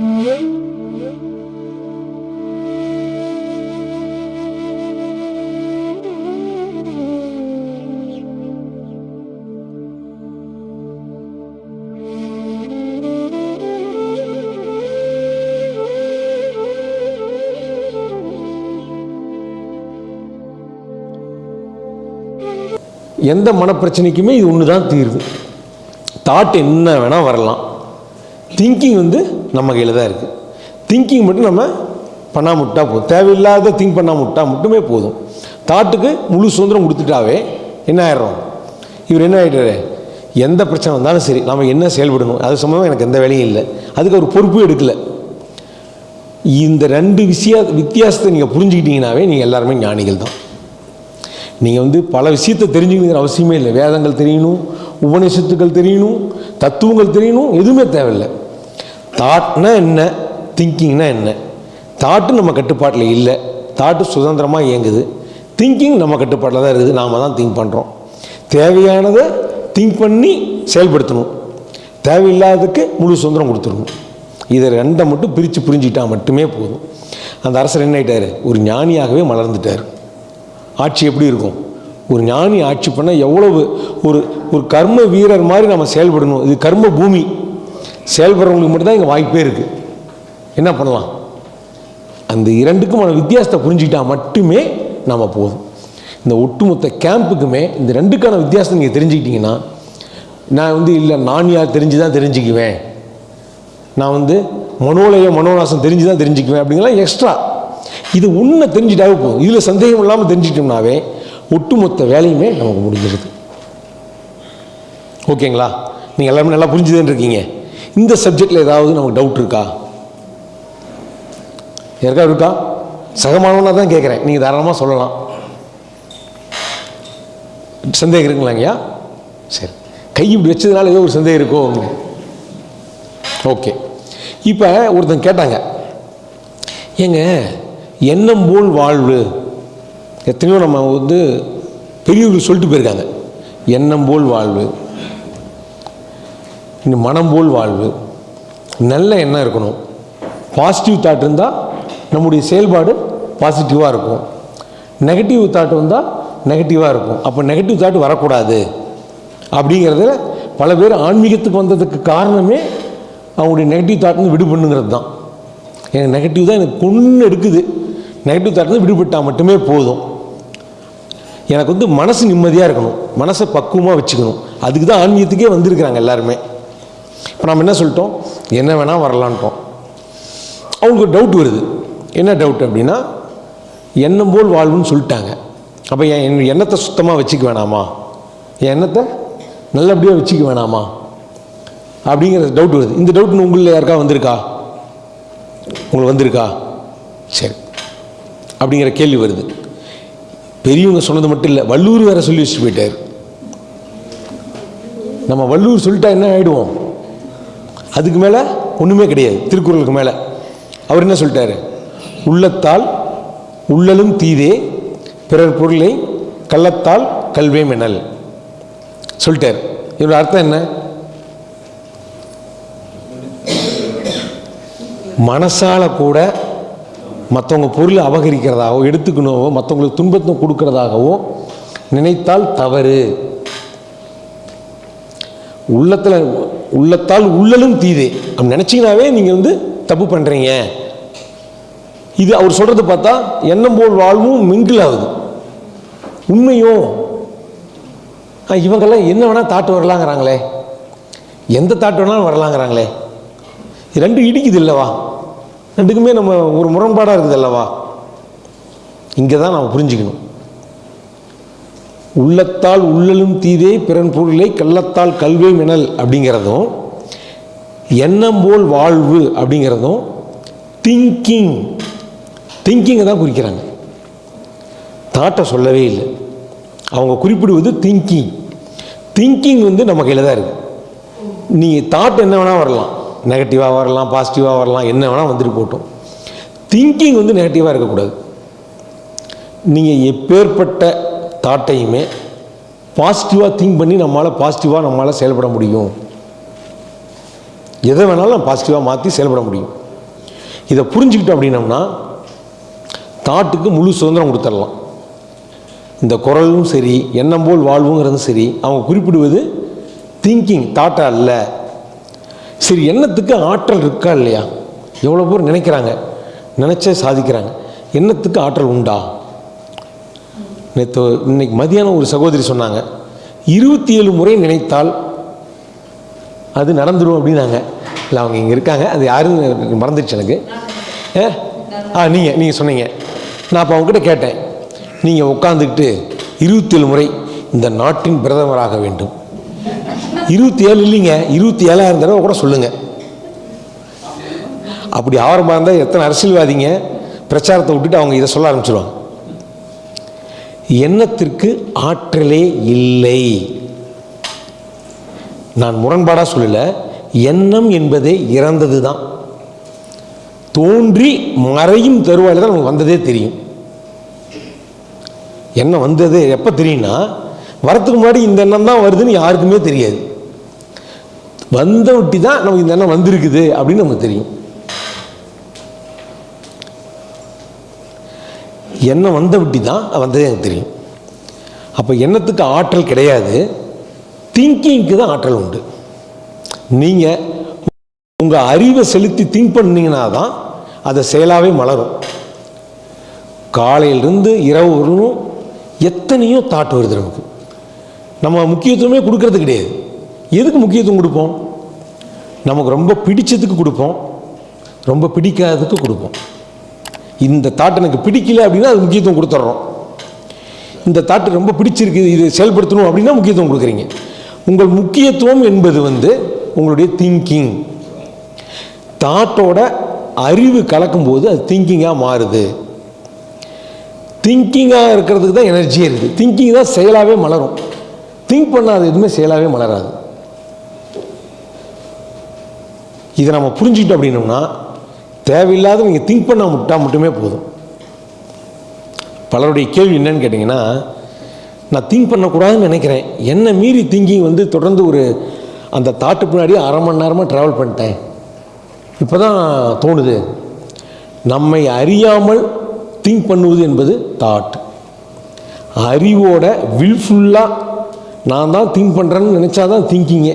எந்த மனப்பிரச்சனைக்குமே இது ஒன்று தான் தீர்வு. தாட் என்ன வேணால் வரலாம். திங்கிங் வந்து நம்ம கையில் தான் இருக்குது திங்கிங் மட்டும் நம்ம பண்ணாம விட்டா போதும். தேவையில்லாத திங்க் பண்ணாம விட்டால் மட்டுமே போதும். தாட்டுக்கு முழு சுதந்திரம் கொடுத்துட்டாவே என்ன ஆயிடுறோம்? இவர் என்ன ஆகிட்டாரு எந்த பிரச்சனை வந்தாலும் சரி நம்ம என்ன செயல்படணும்? அது சம்மந்தமாக எனக்கு எந்த வேலையும் இல்லை. அதுக்கு அவர் பொறுப்பும் எடுக்கலை. இந்த ரெண்டு விஷய வித்தியாசத்தை நீங்கள் புரிஞ்சுக்கிட்டீங்கனாவே நீங்கள் எல்லாருமே ஞானிகள் தான். நீங்கள் வந்து பல விஷயத்தை தெரிஞ்சுக்கணுங்கிற அவசியமே இல்லை. வேதங்கள் தெரியணும் உபநிஷத்துக்கள் தெரியணும் தத்துவங்கள் தெரியணும் எதுவுமே தேவையில்லை. தாட்னா என்ன? திங்கிங்னா என்ன? தாட்டு நம்ம கட்டுப்பாட்டில் இல்லை. தாட்டு சுதந்திரமாக இயங்குது. திங்கிங் நம்ம கட்டுப்பாட்டில் தான் இருக்குது. நாம் தான் திங்க் பண்ணுறோம் தேவையானதை திங்க் பண்ணி செயல்படுத்தணும். தேவையில்லாததுக்கு முழு சுதந்திரம் கொடுத்துடணும். இதை ரெண்டை மட்டும் பிரித்து புரிஞ்சுக்கிட்டா மட்டுமே போதும். அந்த அரசர் என்ன ஆகிட்டார் ஒரு ஞானியாகவே மலர்ந்துட்டார். ஆட்சி எப்படி இருக்கும்? ஒரு ஞானி ஆட்சி பண்ணால் எவ்வளவு ஒரு ஒரு கர்ம வீரர் மாதிரி நம்ம செயல்படணும். இது கர்ம பூமி. செயல்படுறவங்களுக்கு மட்டும்தான் இங்கே வாய்ப்பே இருக்குது என்ன பண்ணலாம்? அந்த இரண்டுக்குமான வித்தியாசத்தை புரிஞ்சுக்கிட்டா மட்டுமே நம்ம போதும். இந்த ஒட்டுமொத்த கேம்புக்குமே இந்த ரெண்டுக்கான வித்தியாசத்தை நீங்கள் தெரிஞ்சுக்கிட்டீங்கன்னா நான் வந்து இல்லை நான் யார் தெரிஞ்சு தான் தெரிஞ்சுக்குவேன். நான் வந்து மனோலய மனோநாசம் தெரிஞ்சு தான் தெரிஞ்சுக்குவேன் அப்படிங்கலாம் எக்ஸ்ட்ரா இது உண்மை தெரிஞ்சுட்டாவே போதும். இதில் சந்தேகம் இல்லாமல் தெரிஞ்சுக்கிட்டோம்னாவே ஒட்டுமொத்த வேலையுமே நமக்கு முடிஞ்சிருது. ஓகேங்களா? நீங்கள் எல்லாமே நல்லா புரிஞ்சுதுன்னு இருக்கீங்க. இந்த சப்ஜெக்டில் ஏதாவது நமக்கு டவுட் இருக்கா? யாருக்கா இருக்கா சகமானவனாக தான் கேட்குறேன் நீங்கள் தாராளமாக சொல்லலாம். சந்தேகம் இருக்குங்களாங்கய்யா சரி. கை இப்படி வச்சதுனால ஏதோ ஒரு சந்தேகம் இருக்கோ? ஓகே. இப்போ ஒருத்தன் கேட்டாங்க. ஏங்க எண்ணம் போல் வாழ்வு எத்தனையோ நம்ம வந்து பெரியவர்கள் சொல்லிட்டு போயிருக்காங்க. எண்ணம் போல் வாழ்வு. இன்னும் மனம் போல் வாழ்வு. நல்ல எண்ணம் இருக்கணும். பாசிட்டிவ் தாட் இருந்தால் நம்முடைய செயல்பாடு பாசிட்டிவாக இருக்கும். நெகட்டிவ் தாட் வந்தால் நெகட்டிவாக இருக்கும். அப்போ நெகட்டிவ் தாட் வரக்கூடாது. அப்படிங்கிறதுல பல பேர் ஆன்மீகத்துக்கு வந்ததுக்கு காரணமே அவங்களுடைய நெகட்டிவ் தாட்னு விடுபண்ணுங்கிறது தான். எனக்கு நெகட்டிவ் தான் எனக்கு கொன்று எடுக்குது. நெகட்டிவ் தாட்லேருந்து விடுபட்டால் மட்டுமே போதும். எனக்கு வந்து மனசு நிம்மதியாக இருக்கணும். மனசை பக்குவமாக வச்சுக்கணும். அதுக்கு தான் ஆன்மீகத்துக்கே வந்திருக்கிறாங்க எல்லாருமே. இப்போ நம்ம என்ன சொல்லிட்டோம்? என்ன வேணால் வரலான்ட்டோம். அவங்களுக்கு டவுட் வருது. என்ன டவுட் அப்படின்னா எண்ணம் போல் வாழ்வுன்னு சொல்லிட்டாங்க. அப்போ என் என் எண்ணத்தை சுத்தமாக வச்சுக்க வேணாமா? என் எண்ணத்தை நல்லபடியாக வச்சுக்க வேணாமா? அப்படிங்கிற டவுட் வருது. இந்த டவுட் உங்களில் யாருக்கா வந்திருக்கா? உங்களுக்கு வந்திருக்கா? சரி. அப்படிங்கிற கேள்வி வருது. பெரியவங்க சொன்னது மட்டும் இல்லை வள்ளூர் வேற சொல்லி வச்சுட்டு போயிட்டார். நம்ம வள்ளூர் சொல்லிட்டா என்ன ஆகிடுவோம் அதுக்கு மேலே ஒன்றுமே கிடையாது திருக்குறளுக்கு மேலே. அவர் என்ன சொல்லிட்டாரு? உள்ளத்தால் உள்ளலும் தீதே பிறர் பொருளை கள்ளத்தால் கல்வே மெனல் சொல்லிட்டார். இதோட அர்த்தம் என்ன? மனசால கூட மற்றவங்க பொருளை அபகரிக்கிறதாகவோ எடுத்துக்கணுவோ மற்றவங்களுக்கு துன்பத்தை கொடுக்கறதாகவோ நினைத்தால் தவறு. உள்ளத்தில் உள்ளத்தால் உள்ளலும் தீதே. அப்படி நினச்சிங்கனாவே நீங்கள் வந்து தப்பு பண்ணுறீங்க இது அவர் சொல்கிறது பார்த்தா எண்ணம் போல் வாழ்வும் மிங்கிள் ஆகுது. உண்மையும் இவங்கெல்லாம் என்ன வேணால் தாட்டு வரலாங்கிறாங்களே. எந்த தாட்டு வேணாலும் வரலாங்கிறாங்களே. ரெண்டும் இடிக்குது இல்லைவா? ரெண்டுக்குமே நம்ம ஒரு முரண்பாடாக இருக்குது அல்லவா? இங்கே தான் நாம் புரிஞ்சுக்கணும். உள்ளத்தால் உள்ளலும் தீதே பிறன் பொருளை கள்ளத்தால் கல்வே மினல் அப்படிங்கிறதும் எண்ணம் போல் வாழ்வு அப்படிங்கிறதும் திங்கிங் திங்கிங்கை தான் குறிக்கிறாங்க. தாட்டை சொல்லவே இல்லை. அவங்க குறிப்பிடுவது திங்கிங் திங்கிங் வந்து நம்ம கையில் தான் இருக்குது நீங்கள் தாட் என்ன வேணால் வரலாம். நெகட்டிவாக வரலாம் பாசிட்டிவாக வரலாம் என்ன வேணால் வந்துட்டு போட்டோம். திங்கிங் வந்து நெகட்டிவாக இருக்கக்கூடாது. நீங்கள் எப்பேற்பட்ட தாட்டையுமே பாசிட்டிவாக திங்க் பண்ணி நம்மளால் பாசிட்டிவாக நம்மளால் செயல்பட முடியும். எதை வேணாலும் பாசிட்டிவாக மாற்றி செயல்பட முடியும். இதை புரிஞ்சுக்கிட்டோம் அப்படின்னம்னா தாட்டுக்கு முழு சுதந்திரம் கொடுத்துடலாம். இந்த குரலும் சரி எண்ணம் போல் வாழ்வுங்கிறதும் சரி அவங்க குறிப்பிடுவது திங்கிங் தாட்டை அல்ல. சரி எண்ணத்துக்கு ஆற்றல் இருக்கா இல்லையா? எவ்வளோ பேர் நினைக்கிறாங்க. நினச்சே சாதிக்கிறாங்க. எண்ணத்துக்கு ஆற்றல் உண்டா? நேற்று இன்னைக்கு மதியானம் ஒரு சகோதரி சொன்னாங்க. இருபத்தி ஏழு முறை நினைத்தால் அது நடந்துடும் அப்படின்னாங்க. இல்லை அவங்க இங்கே இருக்காங்க. அது யாருன்னு மறந்துடுச்சு எனக்கு. ஏ? ஆ நீங்கள் நீங்கள் சொன்னீங்க. நான் அப்போ அவங்ககிட்ட கேட்டேன். நீங்கள் உட்காந்துக்கிட்டு இருபத்தேழு முறை இந்த நாட்டின் பிரதமராக வேண்டும். இருபத்தி ஏழு இல்லைங்க இருபத்தி ஏழாயிரம் தடவை கூட சொல்லுங்கள் அப்படி ஆரம்பமாக இருந்தால் எத்தனை அரசியல்வாதிங்க பிரச்சாரத்தை விட்டுட்டு அவங்க இதை சொல்ல ஆரம்பிச்சிருவாங்க. எண்ணத்திற்கு ஆற்றலே இல்லை. நான் முரண்பாடாக சொல்லலை எண்ணம் என்பதே இறந்தது தான் தோன்றி மறையும் தருவாயில் தான் நமக்கு வந்ததே தெரியும். எண்ணம் வந்தது எப்போ தெரியும்னா வரத்துக்கு முன்னாடி இந்த எண்ணம் தான் வருதுன்னு யாருக்குமே தெரியாது. வந்த ஒட்டி தான் நமக்கு இந்த எண்ணம் வந்திருக்குது அப்படின்னு நமக்கு தெரியும். எண்ணம் வந்த விட்டி தான் வந்ததே எனக்கு தெரியும். அப்போ எண்ணத்துக்கு ஆற்றல் கிடையாது. திங்கிங்க்கு தான் ஆற்றல் உண்டு. நீங்கள் உங்கள் அறிவை செலுத்தி திங்க் பண்ணீங்கன்னா தான் அதை செயலாகவே மலரும். காலையிலிருந்து இரவு வரணும் எத்தனையோ தாட் வருது நமக்கு. நம்ம முக்கியத்துவமே கொடுக்கறது கிடையாது. எதுக்கு முக்கியத்துவம் கொடுப்போம்? நமக்கு ரொம்ப பிடிச்சதுக்கு கொடுப்போம். ரொம்ப பிடிக்காததுக்கு கொடுப்போம். இந்த தாட் எனக்கு பிடிக்கல அப்படின்னா அது முக்கியத்துவம் கொடுத்துட்றோம் இந்த தாட்டு ரொம்ப பிடிச்சிருக்கு இது செயல்படுத்தணும் அப்படின்னா முக்கியத்துவம் கொடுக்குறீங்க. உங்கள் முக்கியத்துவம் என்பது வந்து உங்களுடைய திங்கிங் தாட்டோட அறிவு கலக்கும்போது அது திங்கிங்காக மாறுது. திங்கிங்காக இருக்கிறதுக்கு தான் எனர்ஜியே இருக்குது திங்கிங் தான் செயலாகவே மலரும். திங்க் பண்ணாத எதுவுமே செயலாகவே மலராது. இதை நம்ம புரிஞ்சுக்கிட்டோம் அப்படின்னோம்னா தேவையில்லாத நீங்கள் திங்க் பண்ண முட்டால் மட்டுமே போதும். பலருடைய கேள்வி என்னன்னு கேட்டிங்கன்னா நான் திங்க் பண்ணக்கூடாதுன்னு நினைக்கிறேன். என்னை மீறி திங்கிங் வந்து தொடர்ந்து ஒரு அந்த தாட்டு பின்னாடி அரை மணி நேரமாக ட்ராவல் பண்ணிட்டேன். இப்போ தான் தோணுது. நம்மை அறியாமல் திங்க் பண்ணுவது என்பது தாட். அறிவோட வில்ஃபுல்லாக நான் தான் திங்க் பண்ணுறேன்னு நினச்சா தான் திங்கிங்கே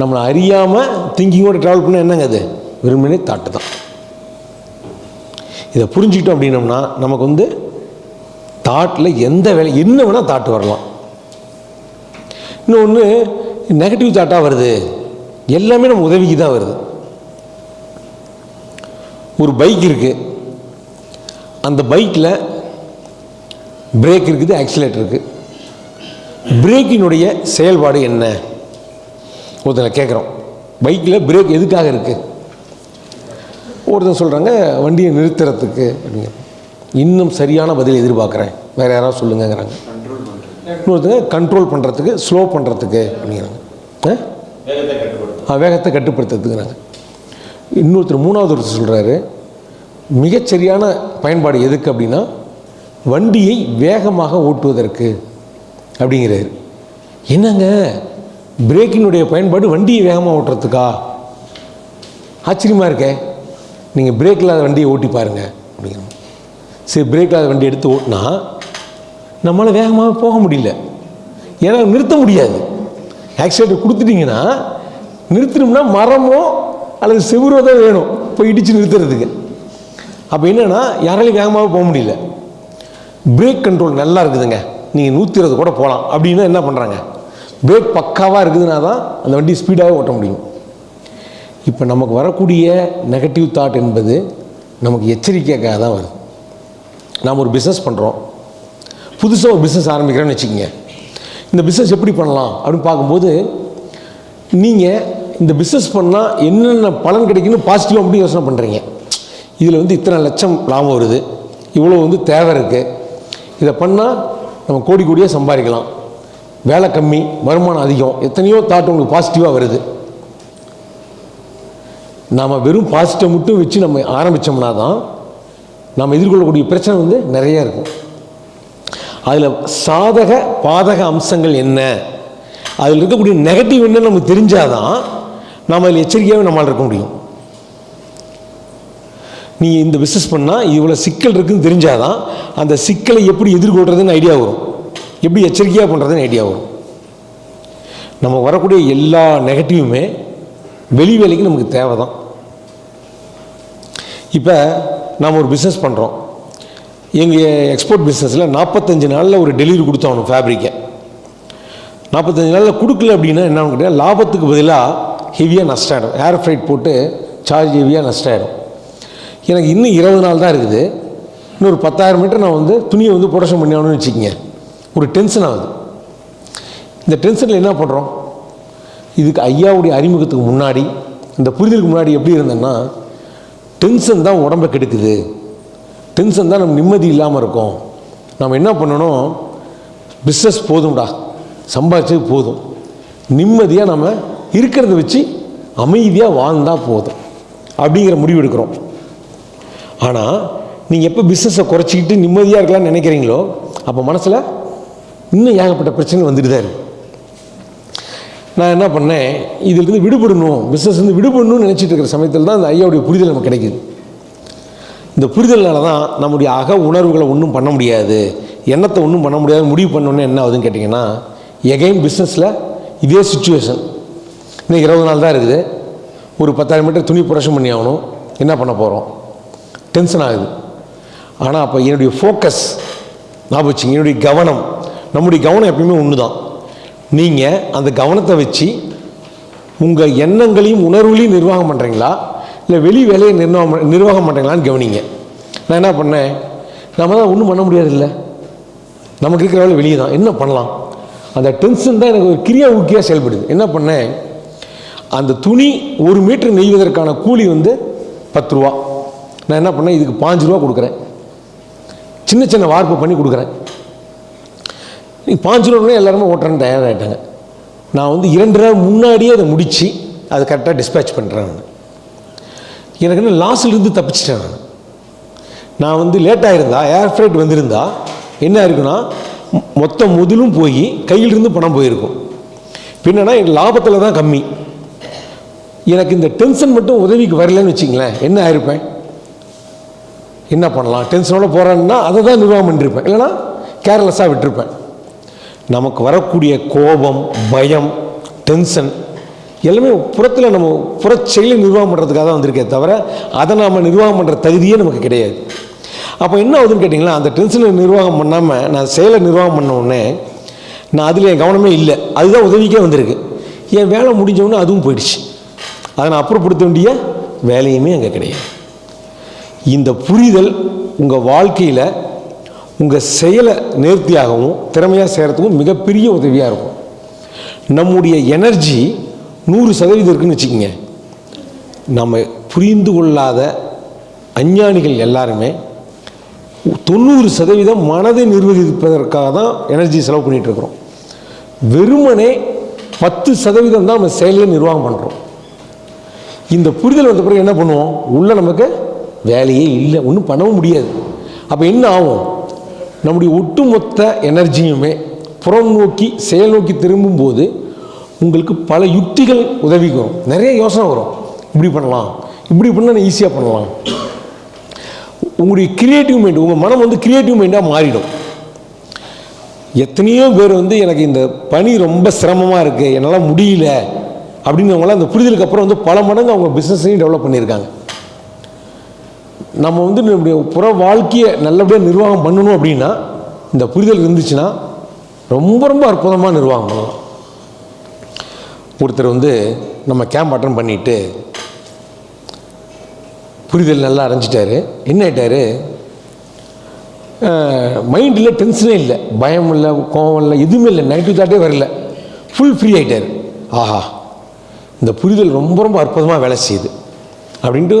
நம்மளை அறியாமல் திங்கிங்கோட ட்ராவல் பண்ண என்னங்க அது? வெறுமனே தாட்டு தான். இதை புரிஞ்சுக்கிட்டோம் அப்படின்னம்னா நமக்கு வந்து தாட்டில் எந்த வேலை என்ன வேணால் தாட்டு வரலாம். இன்னொன்று நெகட்டிவ் தாட்டாக வருது. எல்லாமே நம்ம உதவிக்கு தான் வருது. ஒரு பைக் இருக்குது அந்த பைக்கில் பிரேக் இருக்குது ஆக்சிலேட்டர் இருக்குது பிரேக்கினுடைய செயல்பாடு என்ன? ஒருத்தனை கேட்குறோம் பைக்கில் பிரேக் எதுக்காக இருக்குது ஒருத்தன் சொல்கிறாங்க வண்டியை நிறுத்துறதுக்கு. அப்படிங்க இன்னும் சரியான பதில் எதிர்பார்க்குறேன். வேறு யாராவது சொல்லுங்கங்கிறாங்க. இன்னொருத்தங்க கண்ட்ரோல் பண்ணுறதுக்கு ஸ்லோ பண்ணுறதுக்கு அப்படிங்கிறாங்க. ஆ, வேகத்தை கட்டுப்படுத்துறதுக்குறாங்க இன்னொருத்தர் மூணாவது ஒருத்தர் சொல்கிறாரு மிகச்சரியான பயன்பாடு எதுக்கு அப்படின்னா வண்டியை வேகமாக ஓட்டுவதற்கு அப்படிங்கிறாரு. என்னங்க? பிரேக்கினுடைய பயன்பாடு வண்டியை வேகமாக ஓட்டுறதுக்கா? ஆச்சரியமாக இருக்கே. நீங்கள் பிரேக் இல்லாத வண்டியை ஓட்டி பாருங்க. அப்படிங்கிறாங்க. சரி பிரேக் இல்லாத வண்டி எடுத்து ஓட்டினா நம்மளால் வேகமாக போக முடியல. ஏன்னா நிறுத்த முடியாது. ஆக்சிடென்ட் கொடுத்துட்டிங்கன்னா நிறுத்தணும்னா மரமோ அல்லது செவுரோ தான் வேணும். போய் இடித்து நிறுத்துறதுக்கு. அப்போ என்னென்னா யாராலையும் வேகமாக போக முடியல. பிரேக் கண்ட்ரோல் நல்லா இருக்குதுங்க. நீங்கள் நூற்றி இருபது கூட போகலாம் அப்படின்னா என்ன பண்ணுறாங்க பிரேக் பக்காவாக இருக்குதுன்னா தான் அந்த வண்டி ஸ்பீடாக ஓட்ட முடியும். இப்போ நமக்கு வரக்கூடிய நெகட்டிவ் தாட் என்பது நமக்கு எச்சரிக்கைக்காக தான் வருது. நாம் ஒரு பிஸ்னஸ் பண்ணுறோம் புதுசாக ஒரு பிஸ்னஸ் ஆரம்பிக்கிறேன்னு வச்சுக்கோங்க. இந்த பிஸ்னஸ் எப்படி பண்ணலாம் அப்படின்னு பார்க்கும்போது நீங்கள் இந்த பிஸ்னஸ் பண்ணால் என்னென்ன பலன் கிடைக்குன்னு பாசிட்டிவாக அப்படி யோசனை பண்ணுறீங்க இதில் வந்து இத்தனை லட்சம் லாபம் வருது. இவ்வளோ வந்து தேவை இருக்குது இதை பண்ணால் நம்ம கோடி கோடியாக சம்பாதிக்கலாம். வேலை கம்மி வருமானம் அதிகம் எத்தனையோ தாட் உங்களுக்கு பாசிட்டிவாக வருது. நாம் வெறும் பாசிட்டிவ் மட்டும் வச்சு நம்ம ஆரம்பித்தோம்னா தான் நாம் எதிர்கொள்ளக்கூடிய பிரச்சனை வந்து நிறைய இருக்கும். அதில் சாதக பாதக அம்சங்கள் என்ன? அதில் இருக்கக்கூடிய நெகட்டிவ் என்னன்னு நமக்கு தெரிஞ்சாதான் நாம் அதில் எச்சரிக்கையாகவே நம்மளால் இருக்க முடியும். நீ இந்த பிஸ்னஸ் பண்ணால் இவ்வளோ சிக்கல் இருக்குதுன்னு தெரிஞ்சாதான் அந்த சிக்கலை எப்படி எதிர்கொள்கிறதுன்னு ஐடியா வரும். எப்படி எச்சரிக்கையாக பண்ணுறதுன்னு ஐடியா வரும். நம்ம வரக்கூடிய எல்லா நெகட்டிவுமே வெளி வேலைக்கு நமக்கு தேவை தான் இப்போ நாம் ஒரு பிஸ்னஸ் பண்ணுறோம் எங்கள் எக்ஸ்போர்ட் பிஸ்னஸில் நாற்பத்தஞ்சு நாளில் ஒரு டெலிவரி கொடுத்தோம் ஃபேப்ரிக்கை நாற்பத்தஞ்சு நாளில் கொடுக்கல அப்படின்னா என்னன்னு கேட்டால் லாபத்துக்கு பதிலாக ஹெவியாக நஷ்டம் ஆகிடும் ஏர் ஃப்ரைட் போட்டு சார்ஜ் ஹெவியாக நஷ்டம் ஆகிடும் எனக்கு இன்னும் இருபது நாள் தான் இருக்குது. இன்னொரு பத்தாயிரம் மீட்டர் நான் வந்து துணியை வந்து ப்ரொடக்ஷன் பண்ணி ஆகணும்னு வச்சுக்கோங்க. ஒரு டென்ஷன் ஆகுது. இந்த டென்ஷனில் என்ன பண்ணுறோம் இதுக்கு ஐயாவுடைய அறிமுகத்துக்கு முன்னாடி இந்த புரிதலுக்கு முன்னாடி எப்படி இருந்தேன்னா டென்ஷன் தான் உடம்பை கெடுக்குது. டென்ஷன் தான் நம்ம நிம்மதி இல்லாமல் இருக்கோம். நம்ம என்ன பண்ணணும்? பிஸ்னஸ் போதும்டா. சம்பாதிச்சது போதும். நிம்மதியாக நம்ம இருக்கிறத வச்சு அமைதியாக வாழ்ந்தால் போதும். அப்படிங்கிற முடிவு எடுக்கிறோம். ஆனால் நீங்கள் எப்போ பிஸ்னஸை குறைச்சிக்கிட்டு நிம்மதியாக இருக்கலாம்னு நினைக்கிறீங்களோ அப்போ மனசில் இன்னும் ஏகப்பட்ட பிரச்சனை வந்துட்டு தான் இருக்கு. நான் என்ன பண்ணேன் இதிலிருந்து விடுபடணும் பிஸ்னஸ் வந்து விடுபடணும்னு நினச்சிட்டு இருக்கிற சமயத்தில் தான் இந்த ஐயாவுடைய புரிதல் நமக்கு கிடைக்குது. இந்த புரிதல்னால தான் நம்முடைய அக உணர்வுகளை ஒன்றும் பண்ண முடியாது. எண்ணத்தை ஒன்றும் பண்ண முடியாது. முடிவு பண்ணோன்னே என்ன ஆகுதுன்னு கேட்டிங்கன்னா எகைன் பிஸ்னஸில் இதே சுச்சுவேஷன் இன்னும் இருபது நாள் தான் இருக்குது. ஒரு பத்தாயிரம் மீட்டர் துணி புரஷம் பண்ணி ஆகணும். என்ன பண்ண போகிறோம் டென்ஷன் ஆகுது. ஆனால் அப்போ என்னுடைய ஃபோக்கஸ் ஞாபகம் வச்சுங்க என்னுடைய கவனம் நம்முடைய கவனம் எப்பயுமே ஒன்று தான் நீங்கள் அந்த கவனத்தை வச்சு உங்கள் எண்ணங்களையும் உணர்வுகளையும் நிர்வாகம் பண்ணுறீங்களா இல்லை வெளி வேலையை நிர்வாகம் நிர்வாகம் பண்ணுறீங்களான்னு கவனிங்க. நான் என்ன பண்ணேன்? நம்ம தான் ஒன்றும் பண்ண முடியாது இல்லை நமக்கு இருக்கிற வேலை வெளியே தான். என்ன பண்ணலாம்? அந்த டென்ஷன் தான் எனக்கு ஒரு கிரியா ஊக்கியாக செயல்படுது. என்ன பண்ணேன்? அந்த துணி ஒரு மீட்டர் நெய்வதற்கான கூலி வந்து பத்து ரூபா. நான் என்ன பண்ணேன்? இதுக்கு பாஞ்சு ரூபா கொடுக்குறேன். சின்ன சின்ன வார்ப்பு பண்ணி கொடுக்குறேன். நீ பாஞ்சு ரூபா எல்லாருமே ஓட்டுறேன்னு தயாராகிட்டாங்க நான் வந்து இரண்டு நாள் முன்னாடியே அதை முடித்து அதை கரெக்டாக டிஸ்பேச் பண்ணுறேன் நான். எனக்கு என்ன லாஸ்லேருந்து தப்பிச்சிட்டேன் நான். நான் வந்து லேட்டாக இருந்தா ஏர் ஃப்ரைட் வந்திருந்தா என்ன இருக்குன்னா மொத்த முதலும் போய் கையிலிருந்து பணம் போயிருக்கும். பின்னா எனக்கு லாபத்தில் தான் கம்மி. எனக்கு இந்த டென்ஷன் மட்டும் உதவிக்கு வரலன்னு வச்சிங்களேன் என்ன ஆயிருப்பேன்? என்ன பண்ணலாம்? டென்ஷனோட போகிறேன்னா அதை தான் நிர்வாகம் பண்ணிருப்பேன். இல்லைன்னா கேர்லெஸ்ஸாக விட்டுருப்பேன். நமக்கு வரக்கூடிய கோபம் பயம் டென்ஷன் எல்லாமே புறத்தில் நம்ம புற செயலை நிர்வாகம் பண்ணுறதுக்காக தான் வந்திருக்கே தவிர அதை நாம் நிர்வாகம் பண்ணுற தகுதியே நமக்கு கிடையாது. அப்போ என்ன ஆகுதுன்னு கேட்டிங்களா அந்த டென்ஷனை நிர்வாகம் பண்ணாமல் நான் செயலை நிர்வாகம் பண்ண நான் அதில் என் கவனமே இல்லை. அதுதான் உதவிக்கே வந்திருக்கு. என் வேலை முடிஞ்சவொன்னே அதுவும் போயிடுச்சு. அதை நான் அப்புறப்படுத்த வேண்டிய வேலையுமே அங்கே கிடையாது. இந்த புரிதல் உங்கள் வாழ்க்கையில் உங்கள் செயலை நேர்த்தியாகவும் திறமையாக செய்கிறதுக்கும் மிகப்பெரிய உதவியாக இருக்கும். நம்முடைய எனர்ஜி நூறு சதவீதம் இருக்குன்னு வச்சுக்கோங்க. நம்ம புரிந்து கொள்ளாத அஞ்ஞானிகள் எல்லாருமே தொண்ணூறு சதவீதம் மனதை நிர்வகிப்பதற்காக தான் எனர்ஜி செலவு பண்ணிகிட்ருக்குறோம் வெறுமனே பத்து சதவீதம் தான் நம்ம செயலில் நிர்வாகம் பண்ணுறோம் இந்த புரிதல் வந்த பிறகு என்ன பண்ணுவோம்? உள்ளே நமக்கு வேலையே இல்லை. ஒன்றும் பண்ணவும் முடியாது. அப்போ என்ன ஆகும்? நம்முடைய ஒட்டுமொத்த எனர்ஜியுமே புறம் நோக்கி செயல் நோக்கி திரும்பும்போது உங்களுக்கு பல யுக்திகள் உதவிக்கு வரும். நிறைய யோசனை வரும். இப்படி பண்ணலாம். இப்படி பண்ணால் ஈஸியாக பண்ணலாம். உங்களுடைய கிரியேட்டிவ் மைண்ட் உங்கள் மனம் வந்து கிரியேட்டிவ் மைண்டாக மாறிடும். எத்தனையோ பேர் வந்து எனக்கு இந்த பணி ரொம்ப சிரமமாக இருக்குது என்னால் முடியல அப்படிங்கிறவங்களாம் அந்த புரிதலுக்கு அப்புறம் வந்து பல மடங்கு அவங்க பிஸ்னஸையும் டெவலப் பண்ணியிருக்காங்க. நம்ம வந்து நம்முடைய புற வாழ்க்கையை நல்லபடியாக நிர்வாகம் பண்ணணும் அப்படின்னா இந்த புரிதல் இருந்துச்சுன்னா ரொம்ப ரொம்ப அற்புதமாக நிர்வாகம் பண்ணலாம் ஒருத்தர் வந்து நம்ம கேம்ப் அட்டன் பண்ணிட்டு புரிதல் நல்லா அடைஞ்சிட்டாரு. என்ன ஆகிட்டார் மைண்டில் டென்ஷனே இல்லை. பயம் இல்லை கோவம் இல்லை எதுவுமே இல்லை. நெகட்டிவ் தாட்டே வரல. ஃபுல் ஃப்ரீ ஆகிட்டார் ஆஹா இந்த புரிதல் ரொம்ப ரொம்ப அற்புதமாக வேலை செய்யுது. அப்படின்ட்டு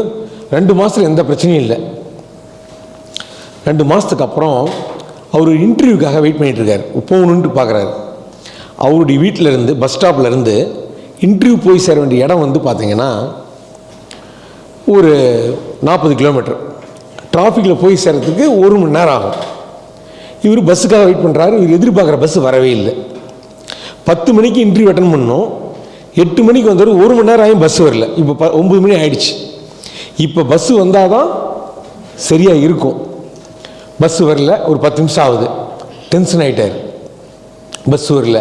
ரெண்டு மாதத்தில் எந்த பிரச்சனையும் இல்லை. ரெண்டு மாதத்துக்கு அப்புறம் அவர் இன்டர்வியூக்காக வெயிட் பண்ணிகிட்ருக்கார் போகணுன்ட்டு பார்க்குறாரு அவருடைய வீட்டில் இருந்து பஸ் ஸ்டாப்லேருந்து இன்டர்வியூ போய் சேர வேண்டிய இடம் வந்து பார்த்தீங்கன்னா ஒரு நாற்பது கிலோமீட்டர் டிராஃபிக்கில் போய் சேர்றதுக்கு ஒரு மணி நேரம் ஆகும். இவர் பஸ்ஸுக்காக வெயிட் பண்ணுறாரு இவர் எதிர்பார்க்குற பஸ் வரவே இல்லை. பத்து மணிக்கு இன்டர்வியூ அட்டன் பண்ணோம். எட்டு மணிக்கு வந்தவர் ஒரு மணி நேரம் ஆகும் பஸ் வரல. இப்போ ப ஒம்பது மணி ஆயிடுச்சு. இப்போ பஸ்ஸு வந்தால் தான் சரியாக இருக்கும். பஸ்ஸு வரல ஒரு பத்து நிமிஷம் ஆகுது. டென்ஷன் ஆகிட்டார் பஸ் வரல.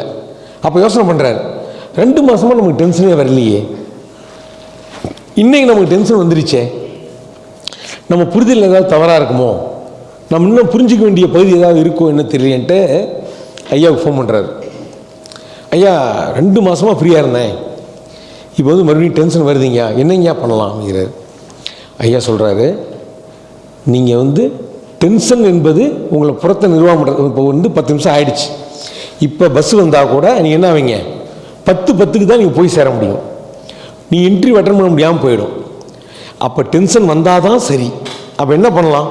அப்போ யோசனை பண்ணுறாரு ரெண்டு மாதமாக நமக்கு டென்ஷனே வரலையே. இன்றைக்கி நமக்கு டென்ஷன் வந்துருச்சே. நம்ம புரிதல் ஏதாவது தவறாக இருக்குமோ? நம்ம இன்னும் புரிஞ்சிக்க வேண்டிய பகுதி ஏதாவது இருக்கோ என்ன தெரியலன்ட்டு ஐயாவுக்கு ஃபோன் பண்ணுறாரு ஐயா ரெண்டு மாதமாக ஃப்ரீயாக இருந்தேன். இப்போ வந்து மறுபடியும் டென்ஷன் வருதுங்க என்னங்கய்யா பண்ணலாம்? அப்படிங்கிறார். ஐயா சொல்கிறாரு நீங்கள் வந்து டென்ஷன் என்பது உங்களை புறத்தை நிர்வாகம் பண்ணுறது இப்போ வந்து பத்து நிமிஷம் ஆயிடுச்சு. இப்போ பஸ் வந்தால் கூட நீங்கள் என்ன ஆவீங்க? பத்து பத்துக்கு தான் நீங்கள் போய் சேர முடியும். நீ இன்டர்வியூ அட்டன் பண்ண முடியாமல் போயிடும். அப்போ டென்ஷன் வந்தால் தான் சரி. அப்போ என்ன பண்ணலாம்?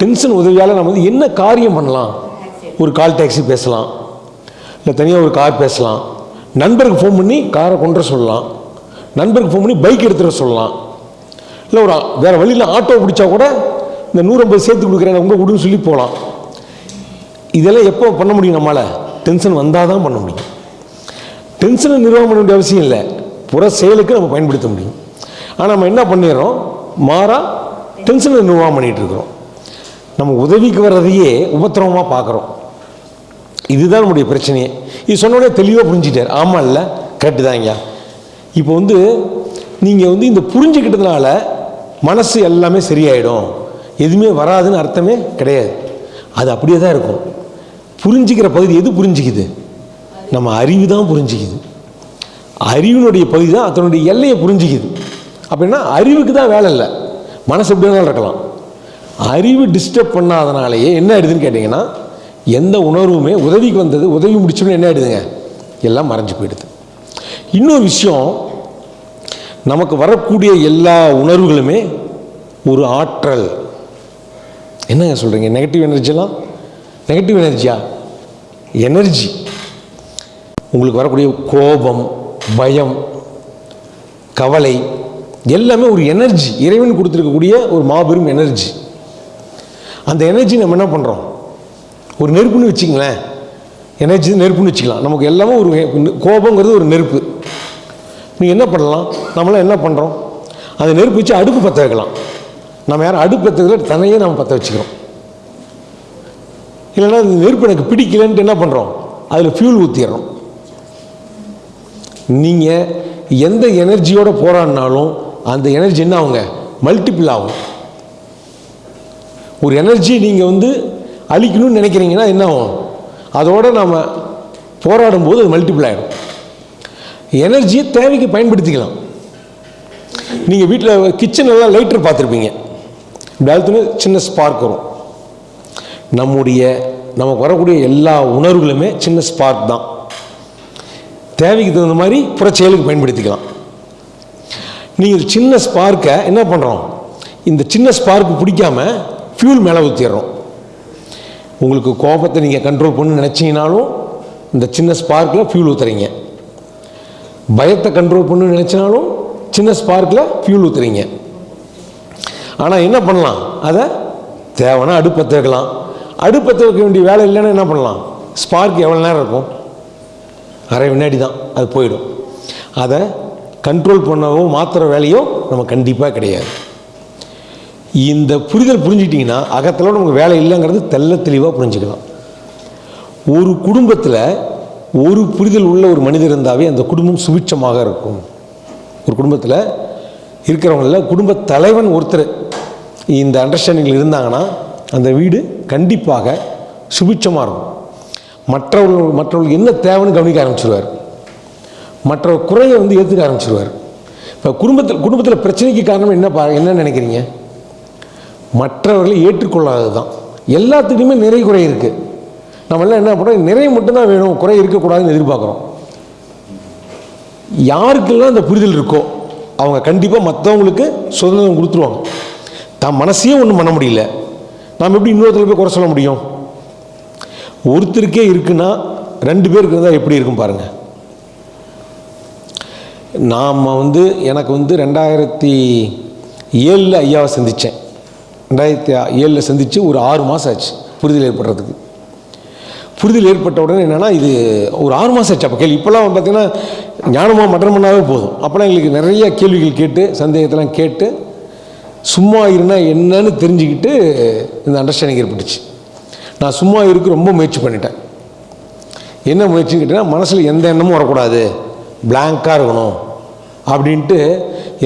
டென்ஷன் உதவியால் நம்ம வந்து என்ன காரியம் பண்ணலாம்? ஒரு கால் டாக்ஸி பேசலாம். இல்லை தனியாக ஒரு கார் பேசலாம். நண்பருக்கு ஃபோன் பண்ணி காரை கொண்டு சொல்லலாம். நண்பருக்கு ஃபோன் பண்ணி பைக் எடுத்துகிட்டு சொல்லலாம். இல்லை ஒரு வேறு வழியில் ஆட்டோ பிடிச்சா கூட இந்த நூற்றம்பது சேர்த்து கொடுக்குறேன் உங்கள் விடுன்னு சொல்லி போகலாம் இதெல்லாம் எப்போ பண்ண முடியும் நம்மளால் டென்ஷன் வந்தால் தான் பண்ண முடியும். டென்ஷனை நிர்வாகம் பண்ண வேண்டிய அவசியம் இல்லை. புற செயலுக்கு நம்ம பயன்படுத்த முடியும். ஆனால் நம்ம என்ன பண்ணிடுறோம்? மாறாக டென்ஷனை நிர்வாகம் பண்ணிகிட்டு இருக்கிறோம். நம்ம உதவிக்கு வர்றதையே உபத்திரவமாக பார்க்குறோம். இதுதான் நம்முடைய பிரச்சனையே. இது சொன்னோடனே தெளிவாக புரிஞ்சிட்டார். ஆமாம் இல்லை கரெக்டு தான் ஐயா இப்போ வந்து நீங்கள் வந்து இந்த புரிஞ்சுக்கிட்டதுனால மனசு எல்லாமே சரியாயிடும். எதுவுமே வராதுன்னு அர்த்தமே கிடையாது. அது அப்படியே தான் இருக்கும். புரிஞ்சிக்கிற பகுதி எது புரிஞ்சிக்குது? நம்ம அறிவு தான் புரிஞ்சிக்குது. அறிவினுடைய பகுதி தான் அதனுடைய எல்லையை புரிஞ்சிக்குது. அப்படின்னா அறிவுக்கு தான் வேலை இல்லை. மனசு எப்படி வேணாலும் இருக்கலாம். அறிவு டிஸ்டர்ப் பண்ணாதனாலேயே என்ன ஆயிடுதுன்னு கேட்டிங்கன்னா எந்த உணர்வுமே உதவிக்கு வந்தது உதவி முடிச்சோன்னு என்ன ஆயிடுதுங்க? எல்லாம் மறைஞ்சு போயிடுது. இன்னொரு விஷயம் நமக்கு வரக்கூடிய எல்லா உணர்வுகளுமே ஒரு ஆற்றல். என்னங்க சொல்கிறீங்க நெகட்டிவ் எனர்ஜிலாம் நெகட்டிவ் எனர்ஜியா எனர்ஜி உங்களுக்கு வரக்கூடிய கோபம் பயம் கவலை எல்லாமே ஒரு எனர்ஜி இறைவன் கொடுத்துருக்கக்கூடிய ஒரு மாபெரும் எனர்ஜி அந்த எனர்ஜி நம்ம என்ன பண்ணுறோம் ஒரு நெருப்புன்னு வச்சுங்களேன் எனர்ஜி நெருப்புன்னு வச்சுக்கலாம். நமக்கு எல்லாமே ஒரு கோபங்கிறது ஒரு நெருப்பு. நீங்கள் என்ன பண்ணலாம்? நம்மளாம் என்ன பண்ணுறோம் அந்த நெருப்பு வச்சு அடுப்பு பற்ற வைக்கலாம். நம்ம யாரும் அடுப்பு பற்ற வைக்கல தன்னையே நம்ம பற்ற வச்சுக்கிறோம். இல்லைன்னா இந்த நெருப்பு எனக்கு பிடிக்கலன்ட்டு என்ன பண்ணுறோம் அதில் ஃபியூல் ஊற்றிடுறோம் நீங்கள் எந்த எனர்ஜியோடு போராடினாலும் அந்த எனர்ஜி என்ன ஆகுங்க? மல்டிபிள் ஆகும். ஒரு எனர்ஜி நீங்கள் வந்து அழிக்கணும்னு நினைக்கிறீங்கன்னா என்ன ஆகும்? அதோட நாம் போராடும்போது அது மல்டிபிள் ஆகிடும் எனர்ஜியை தேவைக்கு பயன்படுத்திக்கலாம். நீங்கள் வீட்டில் கிச்சனெல்லாம் லைட்டர் பார்த்துருப்பீங்க. டால்த்துன்னு சின்ன ஸ்பார்க் வரும். நம்முடைய நமக்கு வரக்கூடிய எல்லா உணர்வுகளுமே சின்ன ஸ்பார்க் தான். தேவைக்கு தகுந்த மாதிரி புற செயலுக்கு பயன்படுத்திக்கலாம். நீங்கள் சின்ன ஸ்பார்க்கை என்ன பண்ணுறோம் இந்த சின்ன ஸ்பார்க்கு பிடிக்காம ஃபியூல் மேலே ஊற்றிடுறோம் உங்களுக்கு கோபத்தை நீங்கள் கண்ட்ரோல் பண்ணு நினச்சிங்கனாலும் இந்த சின்ன ஸ்பார்க்கில் ஃபியூல் ஊற்றுறீங்க பயத்தை கண்ட்ரோல் பண்ணு நினச்சினாலும் சின்ன ஸ்பார்க்கில் ஃபியூல் ஊற்றுறீங்க ஆனால் என்ன பண்ணலாம்? அதை தேவைன்னா அடுப்பத்தை வைக்கலாம் அடுப்பத்தை வைக்க வேண்டிய வேலை இல்லைன்னா என்ன பண்ணலாம்? ஸ்பார்க் எவ்வளோ நேரம் இருக்கும்? அரை வினாடி தான். அது போயிடும். அதை கண்ட்ரோல் பண்ணவோ மாற்றுற வேலையோ நம்ம கண்டிப்பாக கிடையாது. இந்த புரிதல் புரிஞ்சிட்டிங்கன்னா அகத்தில் நமக்கு வேலை இல்லைங்கிறது தெள்ள தெளிவாக புரிஞ்சுக்கலாம். ஒரு குடும்பத்தில் ஒரு புரிதல் உள்ள ஒரு மனிதர் இருந்தாவே அந்த குடும்பம் சுபிட்சமாக இருக்கும். ஒரு குடும்பத்தில் இருக்கிறவங்களில் குடும்ப தலைவன் ஒருத்தர் இந்த அண்டர்ஸ்டாண்டிங்கில் இருந்தாங்கன்னா அந்த வீடு கண்டிப்பாக சுபிட்சமாக இருக்கும். மற்றவர்கள் மற்றவர்களுக்கு என்ன தேவைன்னு கவனிக்க ஆரம்பிச்சிருவார். மற்ற குறையை வந்து ஏற்றுக்க ஆரம்பிச்சிருவார். இப்போ குடும்பத்தில் குடும்பத்தில் பிரச்சனைக்கு காரணம் என்ன பா என்ன நினைக்கிறீங்க? மற்றவர்களை ஏற்றுக்கொள்ளாதது தான் எல்லாத்துக்குமே நிறை குறை இருக்குது நம்மளாம் என்ன பண்ணுறோம் நிறைய மட்டும்தான் வேணும். குறை இருக்கக்கூடாதுன்னு எதிர்பார்க்குறோம். யாருக்கெல்லாம் அந்த புரிதல் இருக்கோ அவங்க கண்டிப்பாக மற்றவங்களுக்கு சுதந்திரம் கொடுத்துருவாங்க. தான் மனசையும் ஒன்றும் பண்ண முடியல. நாம் எப்படி இன்னொருத்தர் போய் குறை சொல்ல முடியும்? ஒருத்தருக்கே இருக்குன்னா ரெண்டு பேருக்கு இருந்தால் எப்படி இருக்கும் பாருங்கள் நாம் வந்து எனக்கு வந்து ரெண்டாயிரத்தி ஏழில் ஐயாவை சந்தித்தேன் ரெண்டாயிரத்தி ஏழில் சந்தித்து ஒரு ஆறு மாதம் ஆச்சு. புரிதல் ஏற்படுறதுக்கு. புரிதல் ஏற்பட்ட உடனே என்னென்னா இது ஒரு ஆறு மாதம் ஆச்சு. அப்போ கேள்வி இப்போல்லாம் பார்த்தீங்கன்னா ஞானமாக மட்டன் பண்ணாவே போதும். அப்போலாம் எங்களுக்கு நிறைய கேள்விகள் கேட்டு சந்தேகத்தெல்லாம் கேட்டு சும்மா இருந்தா என்னன்னு தெரிஞ்சுக்கிட்டு இந்த அண்டர்ஸ்டாண்டிங் ஏற்பட்டுச்சு. நான் சும்மா இருக்க ரொம்ப முயற்சி பண்ணிட்டேன். என்ன முயற்சி கேட்டிங்கன்னா மனசில் எந்த எண்ணமும் வரக்கூடாது. பிளாங்காக இருக்கணும். அப்படின்ட்டு